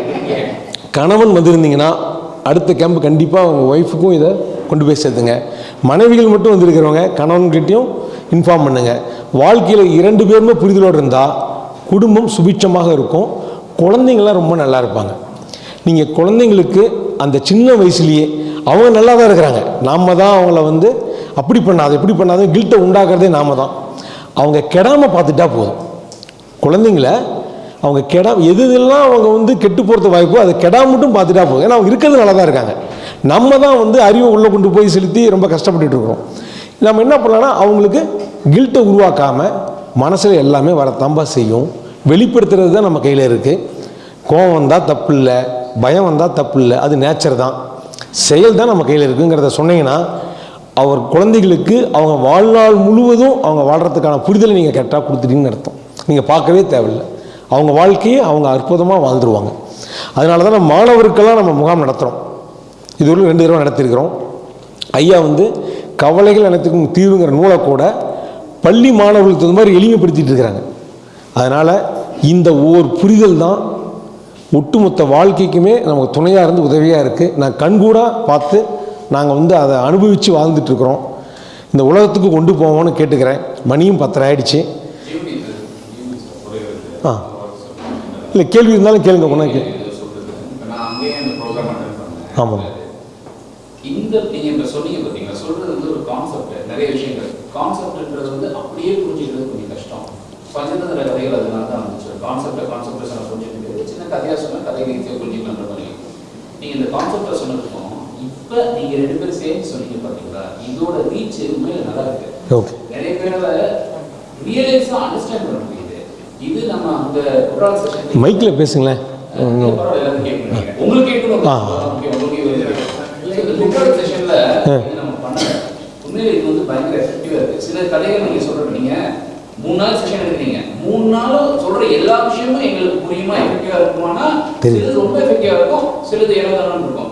கணவன் வந்திருந்தீங்கன்னா அடுத்த கேம்ப் கண்டிப்பாக உங்கள் ஒய்ஃபுக்கும் இதை கொண்டு போய் சேர்த்துங்க. மனைவிகள் மட்டும் வந்திருக்கிறவங்க கணவன்கிட்டையும் இன்ஃபார்ம் பண்ணுங்கள் வாழ்க்கையில் இரண்டு பேருமே புரிதலோடு இருந்தால் குடும்பம் சுபிட்சமாக இருக்கும். குழந்தைங்களாம் ரொம்ப நல்லா இருப்பாங்க. நீங்கள் குழந்தைங்களுக்கு அந்த சின்ன வயசுலேயே அவங்க நல்லா தான் இருக்கிறாங்க. நாம் தான் அவங்கள வந்து அப்படி பண்ணாத இப்படி பண்ணாத கில்ட்டை உண்டாக்குறதே நாம தான். அவங்க கெடாமல் பார்த்துட்டா போதும். குழந்தைங்கள அவங்க கெடா எது இதெல்லாம் அவங்க வந்து கெட்டு போகிறது வாய்ப்போ அதை கெடாம மட்டும் பார்த்துட்டா போதும். ஏன்னா அவங்க இருக்கிறது நல்லா தான் இருக்காங்க. நம்ம தான் வந்து அறிவை உள்ளே கொண்டு போய் செலுத்தி ரொம்ப கஷ்டப்பட்டுட்டு இருக்கிறோம். நம்ம என்ன பண்ணலாம்னா அவங்களுக்கு கில்ட்டை உருவாக்காமல் மனசில் எல்லாமே வரத்தம்பா செய்யும். வெளிப்படுத்துறது தான் நம்ம கையில் இருக்குது கோவம் வந்தால் தப்பு இல்லை பயம் வந்தால் தப்பு இல்லை அது நேச்சர் தான். செயல் தான் நம்ம கையில் இருக்குங்கிறத சொன்னீங்கன்னா அவர் குழந்தைகளுக்கு அவங்க வாழ்நாள் முழுவதும் அவங்க வாழ்கிறதுக்கான புரிதலை நீங்கள் கரெக்டாக கொடுத்துட்டீங்கன்னு அர்த்தம். நீங்கள் பார்க்கவே தேவையில்லை. அவங்க வாழ்க்கையை அவங்க அற்புதமாக வாழ்ந்துருவாங்க. அதனால தான் நம்ம மாணவருக்கெல்லாம் நம்ம முகாம் நடத்துகிறோம் இதுவரையும் ரெண்டு தடவை நடத்தியிருக்கிறோம். ஐயா வந்து கவலைகள் அனைத்துக்கும் தீர்வுங்கிற நூலை கூட பள்ளி மாணவர்களுக்கு தகுந்த மாதிரி எளிமைப்படுத்திட்டு இருக்கிறாங்க. அதனால் இந்த ஒவ்வொரு புரிதல் தான் ஒட்டுமொத்த வாழ்க்கைக்குமே நமக்கு துணையாக இருந்து உதவியாக இருக்குது நான் கண்கூடாக பார்த்து நாங்கள் வந்து அதை அனுபவித்து வாழ்ந்துட்டுருக்குறோம். இந்த உலகத்துக்கு கொண்டு போவோம்னு கேட்டுக்கிறேன். மணியும் பத்தரை ஆயிடுச்சு. ஆ. இல்லை கேள்வி இருந்தாலும் கேளுங்க ஒன்றா கே ஆமாம். இந்த சொன்னீங்க வந்து ஒரு கான்செப்ட் நிறைய விஷயங்கள். கான்செப்ட்ன்றது வந்து அப்படியே புரிஞ்சுக்கிறது கொஞ்சம் கஷ்டம். பஞ்சதந்திர கதைகள் அதனால தான் வந்துச்சு. கான்செப்டை கான்செப்டை சொன்ன புரிஞ்சுக்கிறது சின்ன புரிஞ்சுக்கலான்ற மாதிரி. இந்த கான்செப்டை இப்ப நீங்க ரெண்டு பேரும் சேர்ந்து சொன்னீங்க பாத்தீங்களா? இதோட ரீச் உண்மையில நல்லா இருக்கு. நிறைய பேரால ரியலைஸா அண்டர்ஸ்டாண்ட் பண்ண முடியுது. இது நம்ம அந்த குரான் செஷன் மைக்கில் பேசுங்களேன். உங்களுக்கு கேட்கணும். உங்களுக்கு குக்கர் செஷன்ல நம்ம பண்ணல. உண்மையில இது வந்து பயங்கர எஃபெக்டிவா இருக்கு. சில கதைகள் நீங்க சொல்றது நீங்க மூணு நாள் செஷன் எடுக்கிறீங்க. மூணு நாளும் சொல்ற எல்லா விஷயமும் எங்களுக்கு புரியுமா எஃபெக்டிவா இருக்குமானா. சிலது ரொம்ப எஃபெக்டிவா இருக்கும் சிலது ஏனோதானு இருக்கும்.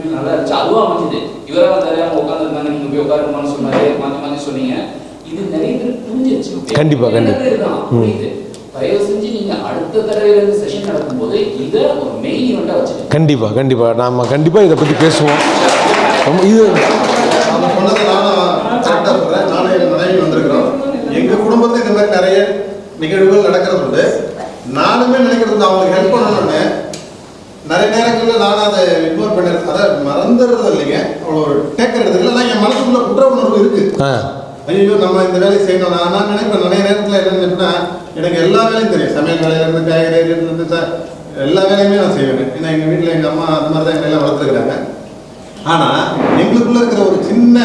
உண்மையில நல்லா இருந்துச்சு. அதுவும் அமைஞ்சது. இவரால் தெரியாம உட்காந்துருந்தாங்க நீங்க போய் உட்காருமான்னு சொன்னாரு. மாத்தி மாத்தி சொன்னீங்க. இது நிறைய பேர் புரிஞ்சிருச்சு. கண்டிப்பா, கண்டிப்பா. புரியுது. தயவு செஞ்சு நீங்க அடுத்த இருந்து செஷன் நடக்கும்போது இதை ஒரு மெயின் ஈவெண்டா வச்சுக்கோங்க. கண்டிப்பாக கண்டிப்பாக நாம் கண்டிப்பாக இதை பற்றி பேசுவோம். ரொம்ப இது எங்கள் குடும்பத்தில் இந்த மாதிரி நிறைய நிகழ்வுகள் நடக்கிறது உண்டு. நானுமே நினைக்கிறது அவங்களுக்கு ஹெல்ப் பண்ணணும்னு. நிறைய நேரங்களில் நானும் அதை பண்ணிடுறேன் அதை மறந்துடுறது இல்லைங்க. அவ்வளோ ஒரு டேக்கர் எடுத்துக்கல. ஆனால் என் மனசுக்குள்ள குற்ற உணர்வு இருக்கு. ஐயோ நம்ம இந்த வேலையை செய்யணும் நான் நான் நினைப்பேன் நிறைய நேரத்தில் என்ன நினைப்பேன்னா எனக்கு எல்லா வேலையும் தெரியும். சமையல் வேலையிலேருந்து காய்கறியிலேருந்து எல்லா வேலையுமே நான் செய்வேன். ஏன்னா எங்கள் வீட்டில் எங்கள் அம்மா அந்த மாதிரி தான் எங்களை எல்லாம் வளர்த்துருக்குறாங்க. ஆனால் எங்களுக்குள்ள இருக்கிற ஒரு சின்ன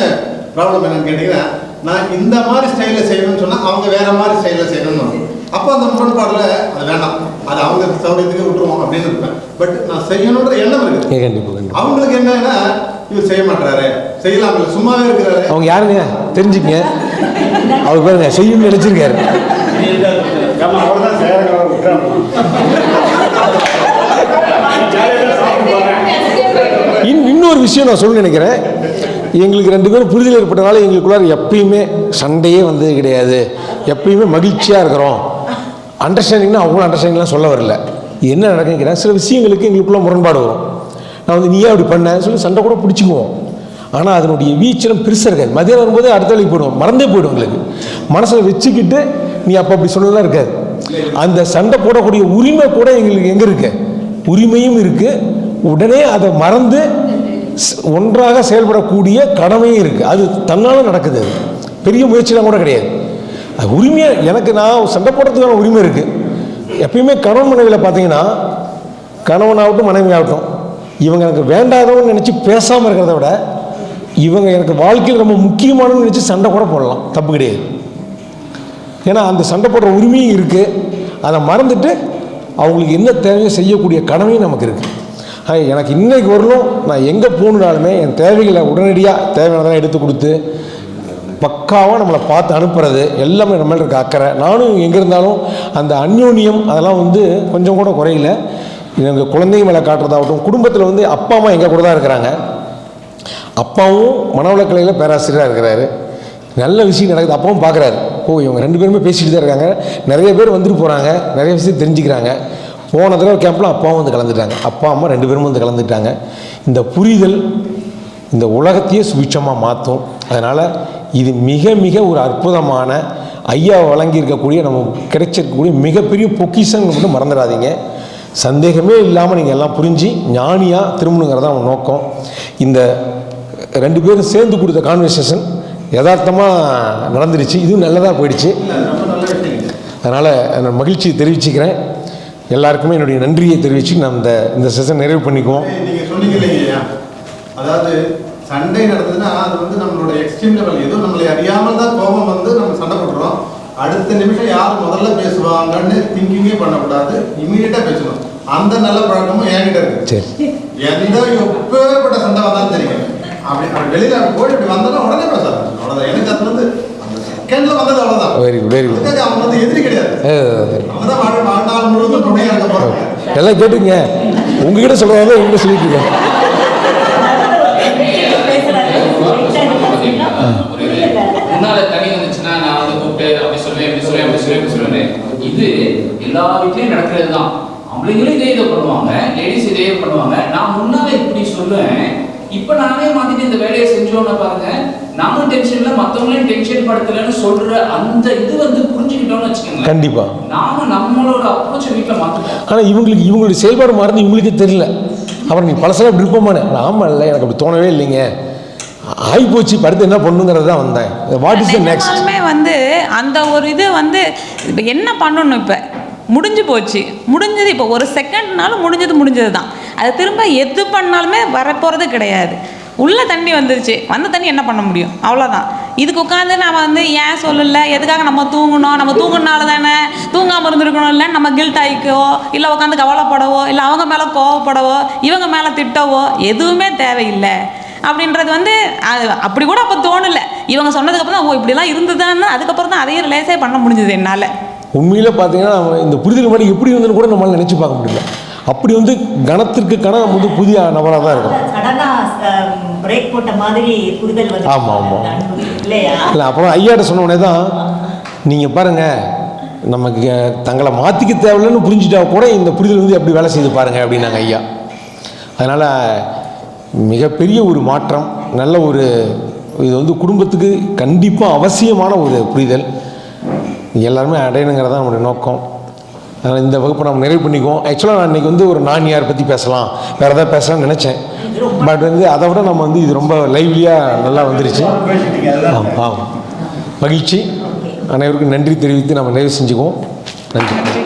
ப்ராப்ளம் என்னன்னு கேட்டிங்கன்னா நான் இந்த மாதிரி ஸ்டைலில் செய்யணும்னு சொன்னால் அவங்க வேற மாதிரி ஸ்டைலில் செய்யணும்னு அப்போ அந்த முரண்பாடில் அது வேண்டாம். அது அவங்க சௌகரியத்துக்கு விட்டுருவோம் அப்படின்னு இருப்பேன். பட் நான் செய்யணுன்ற எண்ணம் இருக்குது. அவங்களுக்கு என்னன்னா இவர் செய்ய மாட்டாரு செய்யலாம் இல்லை சும்மாவே இருக்கிறாரு. அவங்க யாருங்க? தெரிஞ்சுக்கங்க. அவர் பாருங்க செய்யணும்னு நினச்சிருக்காரு. இன்னொரு விஷயம் நான் சொல்ல நினைக்கிறேன். எங்களுக்கு ரெண்டு பேரும் புரிதல் ஏற்பட்டனால எங்களுக்குள்ளார எப்பயுமே சண்டையே வந்தது கிடையாது. எப்பயுமே மகிழ்ச்சியாக இருக்கிறோம். அண்டர்ஸ்டாண்டிங்னா அவங்களும் அண்டர்ஸ்டாண்டிங்லாம் சொல்ல வரல. என்ன நடக்குங்கிற சில விஷயங்களுக்கு எங்களுக்குள்ள முரண்பாடு வரும். நான் வந்து நீ ஏன் அப்படி பண்ண? சொல்லி சண்டை கூட பிடிச்சிக்குவோம். ஆனால் அதனுடைய வீச்சலம் பெருசாக இருக்காது மதியம் வரும்போது அடுத்த வேலைக்கு போயிடுவோம். மறந்தே போயிடும் எங்களுக்கு. மனசில் வச்சுக்கிட்டு நீ அப்போ அப்படி சொல்லலாம் இருக்காது. அந்த சண்டை போடக்கூடிய உரிமை கூட எங்களுக்கு எங்கே இருக்கு? உரிமையும் இருக்குது உடனே அதை மறந்து ஒன்றாக செயல்படக்கூடிய கடமையும் இருக்குது அது தன்னால் நடக்குது அது. பெரிய முயற்சிலாம் கூட கிடையாது. அது உரிமையாக எனக்கு நான் சண்டை போடுறதுக்கான உரிமை இருக்குது எப்பயுமே கணவன் மனைவியில் பார்த்தீங்கன்னா கணவனாகட்டும் மனைவி ஆகட்டும் இவங்க எனக்கு வேண்டாதவன்னு நினச்சி பேசாமல் இருக்கிறத விட இவங்க எனக்கு வாழ்க்கையில் ரொம்ப முக்கியமானன்னு நினச்சி சண்டை கூட போடலாம். தப்பு கிடையாது. ஏன்னா அந்த சண்டை போடுற உரிமையும் இருக்குது அதை மறந்துட்டு அவங்களுக்கு என்ன தேவையோ செய்யக்கூடிய கடமையும் நமக்கு இருக்குது எனக்கு இன்றைக்கு வரலும் நான் எங்கே போகணுனாலுமே என் தேவைகளை உடனடியாக தேவையானதெல்லாம் எடுத்து கொடுத்து பக்காவாக நம்மளை பார்த்து அனுப்புறது எல்லாமே நம்ம இருக்க அக்கறை. நானும் எங்கே இருந்தாலும் அந்த அந்யோன்யம் அதெல்லாம் வந்து கொஞ்சம் கூட குறையில. எங்கள் குழந்தைங்க மேலே காட்டுறதாகட்டும் குடும்பத்தில் வந்து அப்பா அம்மா எங்கள் கூட தான் இருக்கிறாங்க. அப்பாவும் மனவளக்கலையில் பேராசிரியராக இருக்கிறாரு. நல்ல விஷயம் நடக்குது அப்பாவும் பார்க்குறாரு ஓ இவங்க ரெண்டு பேருமே பேசிகிட்டு தான் இருக்காங்க. நிறைய பேர் வந்துட்டு போகிறாங்க நிறைய விஷயம் தெரிஞ்சுக்கிறாங்க. போன தடவை கேம்பில் அப்பாவும் வந்து கலந்துட்டாங்க. அப்பா அம்மா ரெண்டு பேரும் வந்து கலந்துட்டாங்க. இந்த புரிதல் இந்த உலகத்தையே சுபிட்சமாக மாற்றும் அதனால் இது மிக மிக ஒரு அற்புதமான ஐயா வழங்கியிருக்கக்கூடிய நம்ம கிடைச்சிருக்கக்கூடிய மிகப்பெரிய பொக்கிஷங்கள் மட்டும் மறந்துடாதீங்க. சந்தேகமே இல்லாமல் நீங்கள் எல்லாம் புரிஞ்சு ஞானியாக திரும்பணுங்கிறதா அவன் நோக்கம். இந்த ரெண்டு பேரும் சேர்ந்து கொடுத்த கான்வர்சேஷன் யதார்த்தமாக நடந்துருச்சு. இதுவும் நல்லதாக போயிடுச்சு. அதனால் நான் மகிழ்ச்சியை தெரிவிச்சுக்கிறேன். எல்லாருக்குமே என்னுடைய நன்றியை தெரிவித்து நான் இந்த இந்த செஷன் நிறைவு பண்ணிக்குவோம். அதாவது சண்டை நடந்ததுன்னா அது வந்து நம்மளோட எக்ஸ்ட்ரீம் லெவல் ஏதோ நம்மளை அறியாமல் தான் கோபம் வந்து நம்ம சண்டை போடுறோம் அடுத்த நிமிஷம் யார் முதல்ல பேசுவாங்கன்னு திங்கிங்கே பண்ணக்கூடாது. இமீடியட்டா பேசணும். அந்த நல்ல பழக்கமும் என்கிட்ட இருக்கு. சரி. எந்த எப்பேற்பட்ட சண்டை வந்தாலும் தெரியும் அப்படி அப்படி வெளியில அப்படி போய் இப்படி வந்தாலும் உடனே பேச. அவ்வளவுதான். எனக்கு அது வந்து செகண்ட்ல வந்தது அவ்வளவுதான். வெரி குட் வெரி குட் அதுக்காக அவங்க வந்து எதிரி கிடையாது. அவங்க தான் வாழ் வாழ்நாள் முழுவதும் துணையா இருக்க போறாங்க எல்லாம் கேட்டுங்க உங்ககிட்ட சொல்கிறதா எங்கிட்ட சொல்லிட்டு இருக்கேன். முன்னால தனி வந்துச்சுன்னா நான் வந்து கூப்பிட்டு அப்படி சொல்லுவேன் இப்படி சொல்லுவேன் அப்படி சொல்லுவேன் சொல்லுவேன் இது எல்லா வீட்லயும் நடக்கிறது தான் ஆம்பளைங்களும் இதே இதை பண்ணுவாங்க லேடிஸ் இதே பண்ணுவாங்க. நான் முன்னால இப்படி சொல்லுவேன். இப்ப நானே மாத்திட்டு இந்த வேலையை செஞ்சோன்னு பாருங்க. நானும் டென்ஷன்ல மத்தவங்களையும் டென்ஷன் படுத்தலன்னு சொல்ற அந்த இது வந்து புரிஞ்சுக்கிட்டோம்னு வச்சுக்கோங்களேன். கண்டிப்பாக நாம நம்மளோட அப்ரோச்சை வீட்டுல மாத்துவோம் ஆனால் இவங்களுக்கு இவங்களுடைய செயல்பாடு மாறுது இவங்களுக்கே தெரியல. அப்புறம் நீ பழசெல்லாம் விருப்பமான ஆமாம் இல்லை எனக்கு அப்படி தோணவே இல்லைங்க. ஆகிப்போச்சு இப்ப அடுத்து என்ன பண்ணுங்கிறது தான் வந்தேன். வாட் இஸ் த நெக்ஸ்ட் வந்து அந்த ஒரு இது வந்து இப்போ என்ன பண்ணணும் இப்போ? முடிஞ்சு போச்சு. முடிஞ்சது இப்போ ஒரு செகண்ட்னாலும் முடிஞ்சது முடிஞ்சது தான். அது திரும்ப எது பண்ணாலுமே வரப்போகிறது கிடையாது. உள்ள தண்ணி வந்துருச்சு. வந்த தண்ணி என்ன பண்ண முடியும்? அவ்வளோதான் இதுக்கு உட்காந்து நம்ம வந்து ஏன் சொல்லல? எதுக்காக நம்ம தூங்கணும் நம்ம தூங்குனால தானே? தூங்காமல் இருந்திருக்கணும் இல்லை? நம்ம கில்ட் ஆகிக்கவோ இல்லை உட்காந்து கவலைப்படவோ? இல்லை அவங்க மேலே கோவப்படவோ? இவங்க மேலே திட்டவோ? எதுவுமே தேவையில்லை. அப்படின்றது வந்து அது அப்படி கூட அப்போ தோணல. இவங்க சொன்னதுக்கப்புறம் தான் ஓ இப்படிலாம் இருந்ததுன்னு அதுக்கப்புறம் தான் அதையும் ரிலேஸே பண்ண முடிஞ்சது என்னால். உண்மையில் பார்த்தீங்கன்னா நம்ம இந்த புரிதல் மாதிரி எப்படி இருந்துன்னு கூட நம்மளால நினச்சி பார்க்க முடியல. அப்படி வந்து கணத்திற்கு கணம் வந்து புதிய நபராக தான் இருக்கும். சடனா பிரேக் போட்ட மாதிரி புரிதல் வந்து ஆமா, ஆமா. இல்லையா? இல்லை அப்புறம் ஐயாட்ட சொன்ன தான் நீங்கள் பாருங்கள் நமக்கு தங்களை மாற்றிக்க தேவையில்லைன்னு புரிஞ்சுட்டா கூட இந்த புரிதல் வந்து எப்படி வேலை செய்து பாருங்க அப்படின்னாங்க ஐயா. அதனால் மிகப்பெரிய ஒரு மாற்றம் நல்ல ஒரு இது வந்து குடும்பத்துக்கு கண்டிப்பாக அவசியமான ஒரு புரிதல். எல்லாருமே அடையணுங்கிறது தான் நம்மளுடைய நோக்கம். அதனால் இந்த வகுப்பை நம்ம நிறைவு பண்ணிக்குவோம். ஆக்சுவலாக நான் இன்றைக்கி வந்து ஒரு நான் யார் பற்றி பேசலாம். வேறு ஏதாவது பேசலாம்னு நினச்சேன். பட் வந்து அதை விட நம்ம வந்து இது ரொம்ப லைவ்லியாக நல்லா வந்துருச்சு. ஆமாம் ஆமாம் மகிழ்ச்சி. அனைவருக்கும் நன்றி தெரிவித்து நம்ம நிறைவு செஞ்சுக்குவோம். நன்றி.